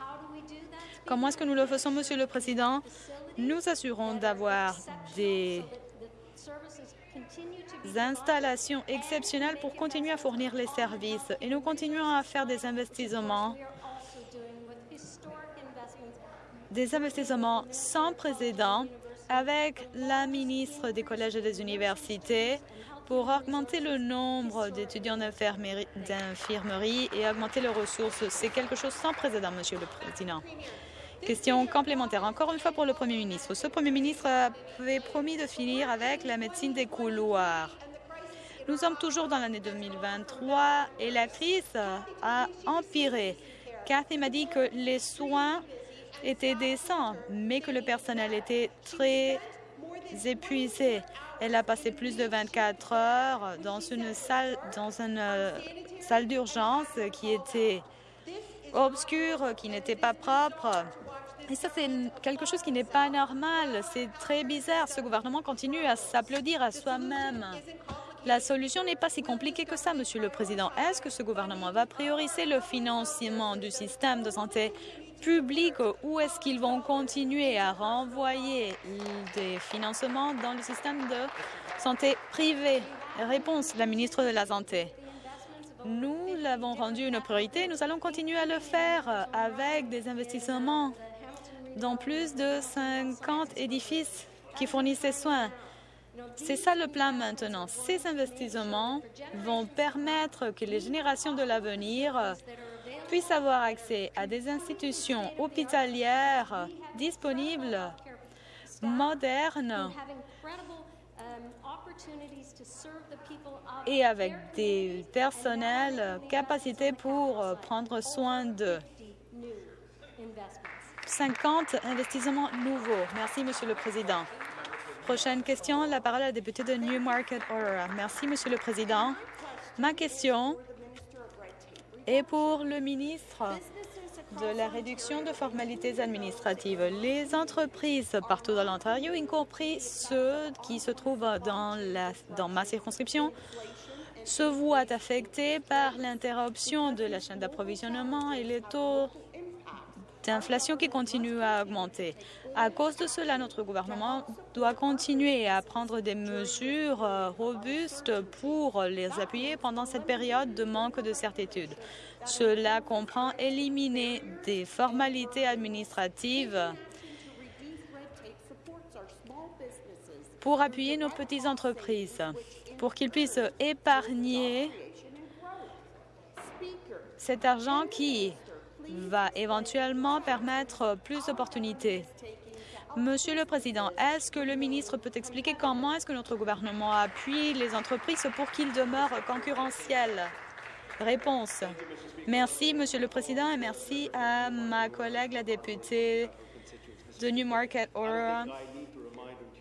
Comment est-ce que nous le faisons, Monsieur le Président? Nous assurons d'avoir des installations exceptionnelles pour continuer à fournir les services et nous continuons à faire des investissements des investissements sans précédent avec la ministre des collèges et des universités pour augmenter le nombre d'étudiants d'infirmerie et augmenter les ressources. C'est quelque chose sans précédent, Monsieur le Président. Question complémentaire, encore une fois pour le Premier ministre. Ce Premier ministre avait promis de finir avec la médecine des couloirs. Nous sommes toujours dans l'année 2023 et la crise a empiré. Cathy m'a dit que les soins étaient décents, mais que le personnel était très épuisé. Elle a passé plus de 24 heures dans une salle, dans une euh, salle d'urgence qui était obscure, qui n'était pas propre. Et ça, c'est quelque chose qui n'est pas normal. C'est très bizarre. Ce gouvernement continue à s'applaudir à soi-même. La solution n'est pas si compliquée que ça, Monsieur le Président. Est-ce que ce gouvernement va prioriser le financement du système de santé public ou est-ce qu'ils vont continuer à renvoyer des financements dans le système de santé privé? Réponse, la ministre de la Santé. Nous l'avons rendu une priorité. Nous allons continuer à le faire avec des investissements dans plus de 50 édifices qui fournissent ces soins. C'est ça le plan maintenant. Ces investissements vont permettre que les générations de l'avenir puissent avoir accès à des institutions hospitalières disponibles, modernes et avec des personnels capacités pour prendre soin d'eux. 50 investissements nouveaux. Merci, Monsieur le Président. Prochaine question, la parole à la députée de Newmarket Aurora. Merci, Monsieur le Président. Ma question est pour le ministre de la réduction de formalités administratives. Les entreprises partout dans l'Ontario, y compris ceux qui se trouvent dans, ma circonscription, se voient affectés par l'interruption de la chaîne d'approvisionnement et les taux d'inflation qui continue à augmenter. À cause de cela, notre gouvernement doit continuer à prendre des mesures euh, robustes pour les appuyer pendant cette période de manque de certitude. Cela comprend éliminer des formalités administratives pour appuyer nos petites entreprises, pour qu'ils puissent épargner cet argent qui va éventuellement permettre plus d'opportunités. Monsieur le Président, est-ce que le ministre peut expliquer comment est-ce que notre gouvernement appuie les entreprises pour qu'ils demeurent concurrentielles? Réponse. Merci, Monsieur le Président, et merci à ma collègue, la députée de Newmarket Aurora.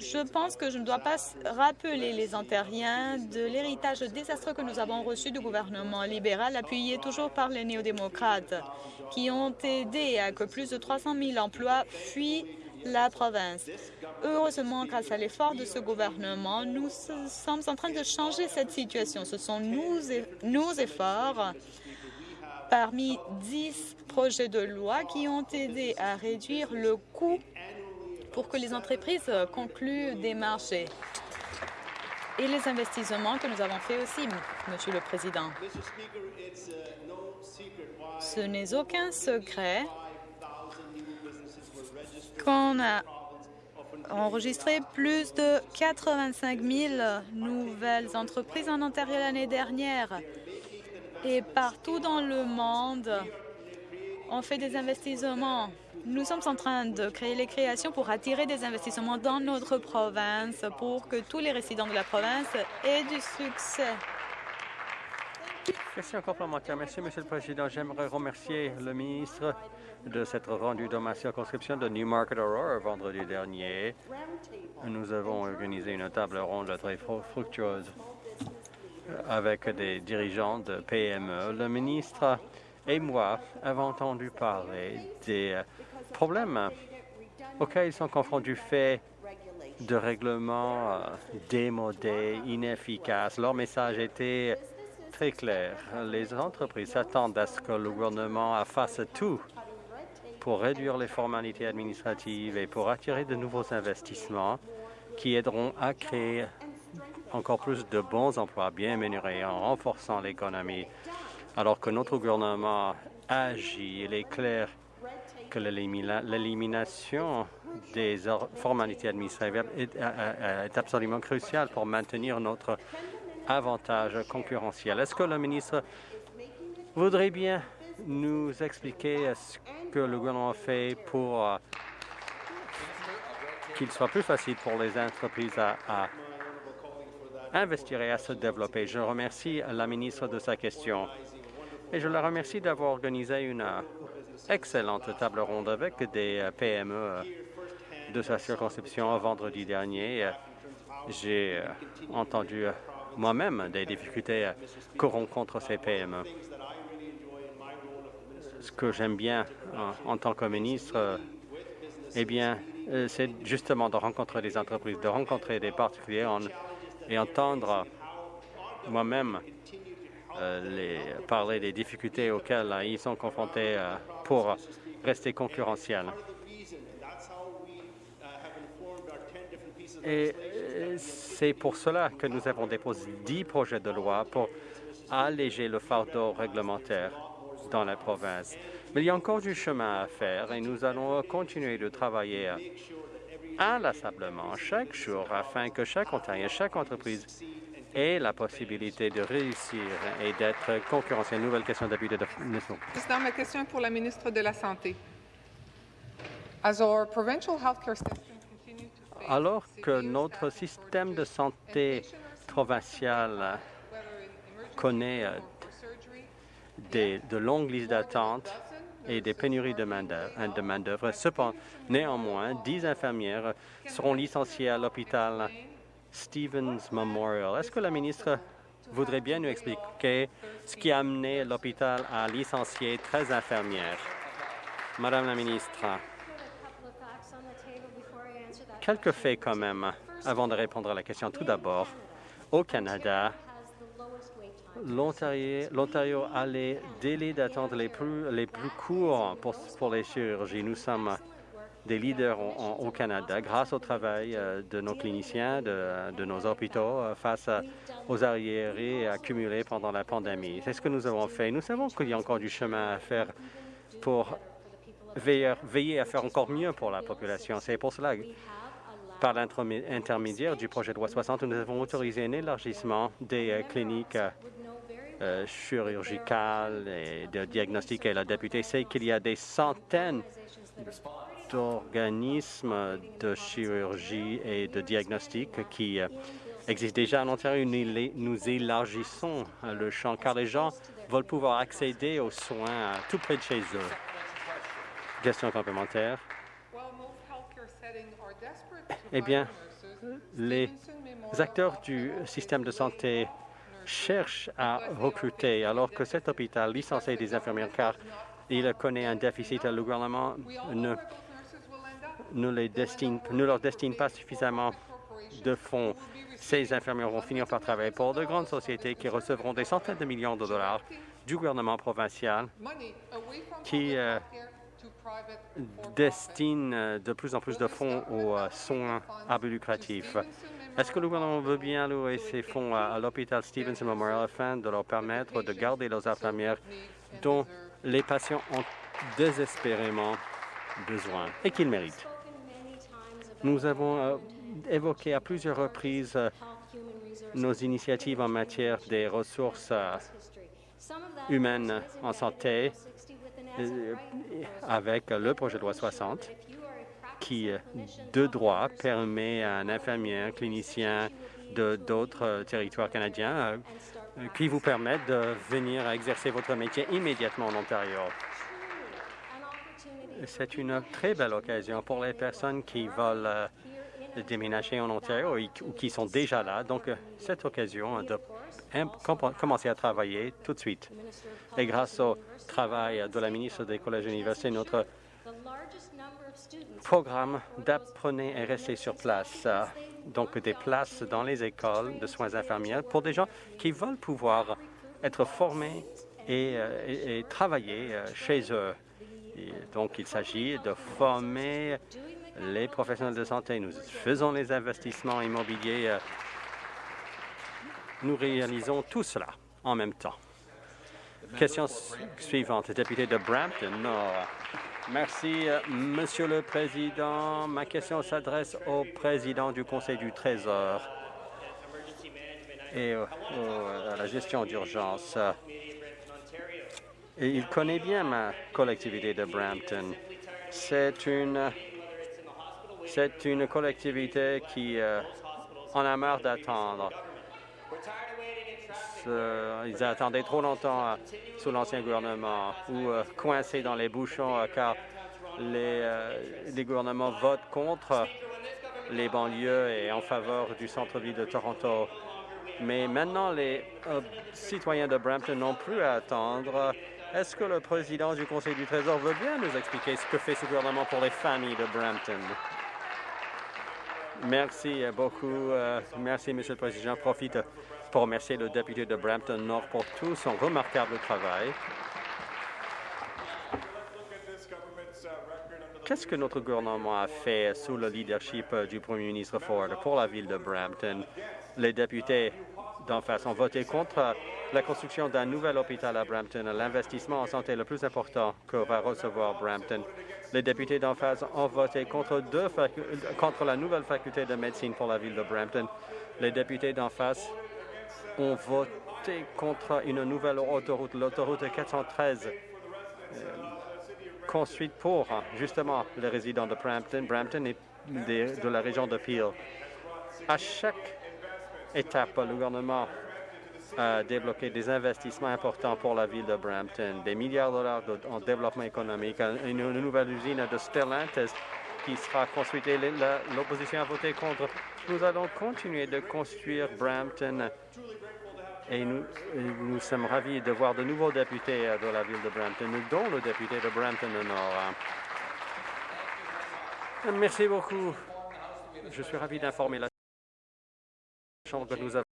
Je pense que je ne dois pas rappeler les Ontariens de l'héritage désastreux que nous avons reçu du gouvernement libéral, appuyé toujours par les néo-démocrates, qui ont aidé à que plus de 300 000 emplois fuient la province. Heureusement, grâce à l'effort de ce gouvernement, nous sommes en train de changer cette situation. Ce sont nos, nos efforts parmi 10 projets de loi qui ont aidé à réduire le coût pour que les entreprises concluent des marchés et les investissements que nous avons faits aussi, Monsieur le Président. Ce n'est aucun secret qu'on a enregistré plus de 85 000 nouvelles entreprises en Ontario l'année dernière. Et partout dans le monde, on fait des investissements. Nous sommes en train de créer les créations pour attirer des investissements dans notre province, pour que tous les résidents de la province aient du succès. Question complémentaire. Merci, Monsieur le Président. J'aimerais remercier le ministre de s'être rendu dans ma circonscription de Newmarket Aurora vendredi dernier. Nous avons organisé une table ronde très fructueuse avec des dirigeants de PME. Le ministre et moi avons entendu parler des problèmes auxquels ils sont confrontés du fait de règlements euh, démodés, inefficaces. Leur message était très clair. Les entreprises s'attendent à ce que le gouvernement fasse tout pour réduire les formalités administratives et pour attirer de nouveaux investissements qui aideront à créer encore plus de bons emplois bien rémunérés en renforçant l'économie. Alors que notre gouvernement agit, il est clair que l'élimination des formalités administratives est, absolument cruciale pour maintenir notre avantage concurrentiel. Est-ce que le ministre voudrait bien nous expliquer ce que le gouvernement fait pour euh, qu'il soit plus facile pour les entreprises à investir et à se développer? Je remercie la ministre de sa question et je la remercie d'avoir organisé une excellente table ronde avec des PME de sa circonscription vendredi dernier. J'ai entendu moi-même des difficultés que rencontrent ces PME. Ce que j'aime bien en, tant que ministre, eh bien, euh, c'est justement de rencontrer des entreprises, de rencontrer des particuliers et entendre moi-même euh, parler des difficultés auxquelles ils sont confrontés euh, pour rester concurrentiels. Et c'est pour cela que nous avons déposé dix projets de loi pour alléger le fardeau réglementaire dans la province. Mais il y a encore du chemin à faire et nous allons continuer de travailler inlassablement chaque jour afin que chaque Ontarien, chaque entreprise ait la possibilité de réussir et d'être concurrentiel. Nouvelle question d'abus de Président, ma question est pour la ministre de la Santé. Alors que notre système de santé provincial connaît euh, des, de longues listes d'attente et des pénuries de main-d'œuvre. Cependant, néanmoins, dix infirmières seront licenciées à l'hôpital Stevens Memorial. Est-ce que la ministre voudrait bien nous expliquer ce qui a amené l'hôpital à licencier 13 infirmières? Madame la ministre, quelques faits quand même avant de répondre à la question. Tout d'abord, au Canada, l'Ontario a les délais d'attente les plus, les plus courts pour, pour, les chirurgies. Nous sommes des leaders au Canada grâce au travail euh, de nos cliniciens, de, nos hôpitaux euh, face aux arriérés accumulés pendant la pandémie. C'est ce que nous avons fait. Nous savons qu'il y a encore du chemin à faire pour veiller, veiller à faire encore mieux pour la population. C'est pour cela par l'intermédiaire du projet de loi 60, nous avons autorisé un élargissement des euh, cliniques euh, chirurgicales et de diagnostic. Et la députée sait qu'il y a des centaines d'organismes de chirurgie et de diagnostic qui existent déjà en Ontario. Nous élargissons le champ car les gens veulent pouvoir accéder aux soins tout près de chez eux. Question complémentaire. Eh bien, les acteurs du système de santé cherchent à recruter, alors que cet hôpital licencie des infirmières car il connaît un déficit. Le gouvernement ne, ne leur destine pas suffisamment de fonds. Ces infirmières vont finir par travailler pour de grandes sociétés qui recevront des centaines de millions de dollars du gouvernement provincial qui euh, destine euh, de plus en plus de fonds aux euh, soins à but lucratif. Est-ce que le gouvernement veut bien louer ces fonds à, l'hôpital Stevenson Memorial afin de leur permettre de garder leurs infirmières dont les patients ont désespérément besoin et qu'ils méritent? Nous avons euh, évoqué à plusieurs reprises nos initiatives en matière des ressources humaine en santé euh, avec le projet de loi 60 qui, euh, de droit, permet à un infirmier, un clinicien de d'autres territoires canadiens qui vous permettent de venir exercer votre métier immédiatement en Ontario. C'est une très belle occasion pour les personnes qui veulent euh, déménager en Ontario ou qui sont déjà là. Donc, euh, cette occasion de commencer à travailler tout de suite. Et grâce au travail de la ministre des Collèges et universités, notre programme d'apprenez est resté sur place. Donc, des places dans les écoles de soins infirmiers pour des gens qui veulent pouvoir être formés et, euh, et travailler chez eux donc, il s'agit de former les professionnels de santé. Nous faisons les investissements immobiliers. Nous réalisons tout cela en même temps. Question suivante, député de Brampton. Merci, euh, Monsieur le Président. Ma question s'adresse au président du Conseil du Trésor et à la gestion d'urgence il connaît bien ma collectivité de Brampton. C'est une, c'est une collectivité qui euh, en a marre d'attendre. Ils attendaient trop longtemps euh, sous l'ancien gouvernement ou euh, coincés dans les bouchons car les, les gouvernements votent contre les banlieues et en faveur du centre-ville de Toronto. Mais maintenant, les citoyens de Brampton n'ont plus à attendre est-ce que le président du Conseil du Trésor veut bien nous expliquer ce que fait ce gouvernement pour les familles de Brampton? Merci beaucoup. Euh, merci, Monsieur le Président. J'en profite pour remercier le député de Brampton Nord pour tout son remarquable travail. Qu'est-ce que notre gouvernement a fait sous le leadership du premier ministre Ford pour la ville de Brampton? Les députés d'en face ont voté contre la construction d'un nouvel hôpital à Brampton, l'investissement en santé le plus important que va recevoir Brampton. Les députés d'en face ont voté contre, la nouvelle faculté de médecine pour la ville de Brampton. Les députés d'en face ont voté contre une nouvelle autoroute, l'autoroute 413, euh, construite pour justement les résidents de Brampton, Brampton et de la région de Peel. À chaque étape, le gouvernement a débloqué des investissements importants pour la ville de Brampton, des milliards de dollars en développement économique, une, nouvelle usine de Stellantis qui sera construite l'opposition a voté contre. Nous allons continuer de construire Brampton et nous, nous sommes ravis de voir de nouveaux députés de la ville de Brampton, dont le député de Brampton Nord. Merci beaucoup. Je suis ravi d'informer la Chambre nous avons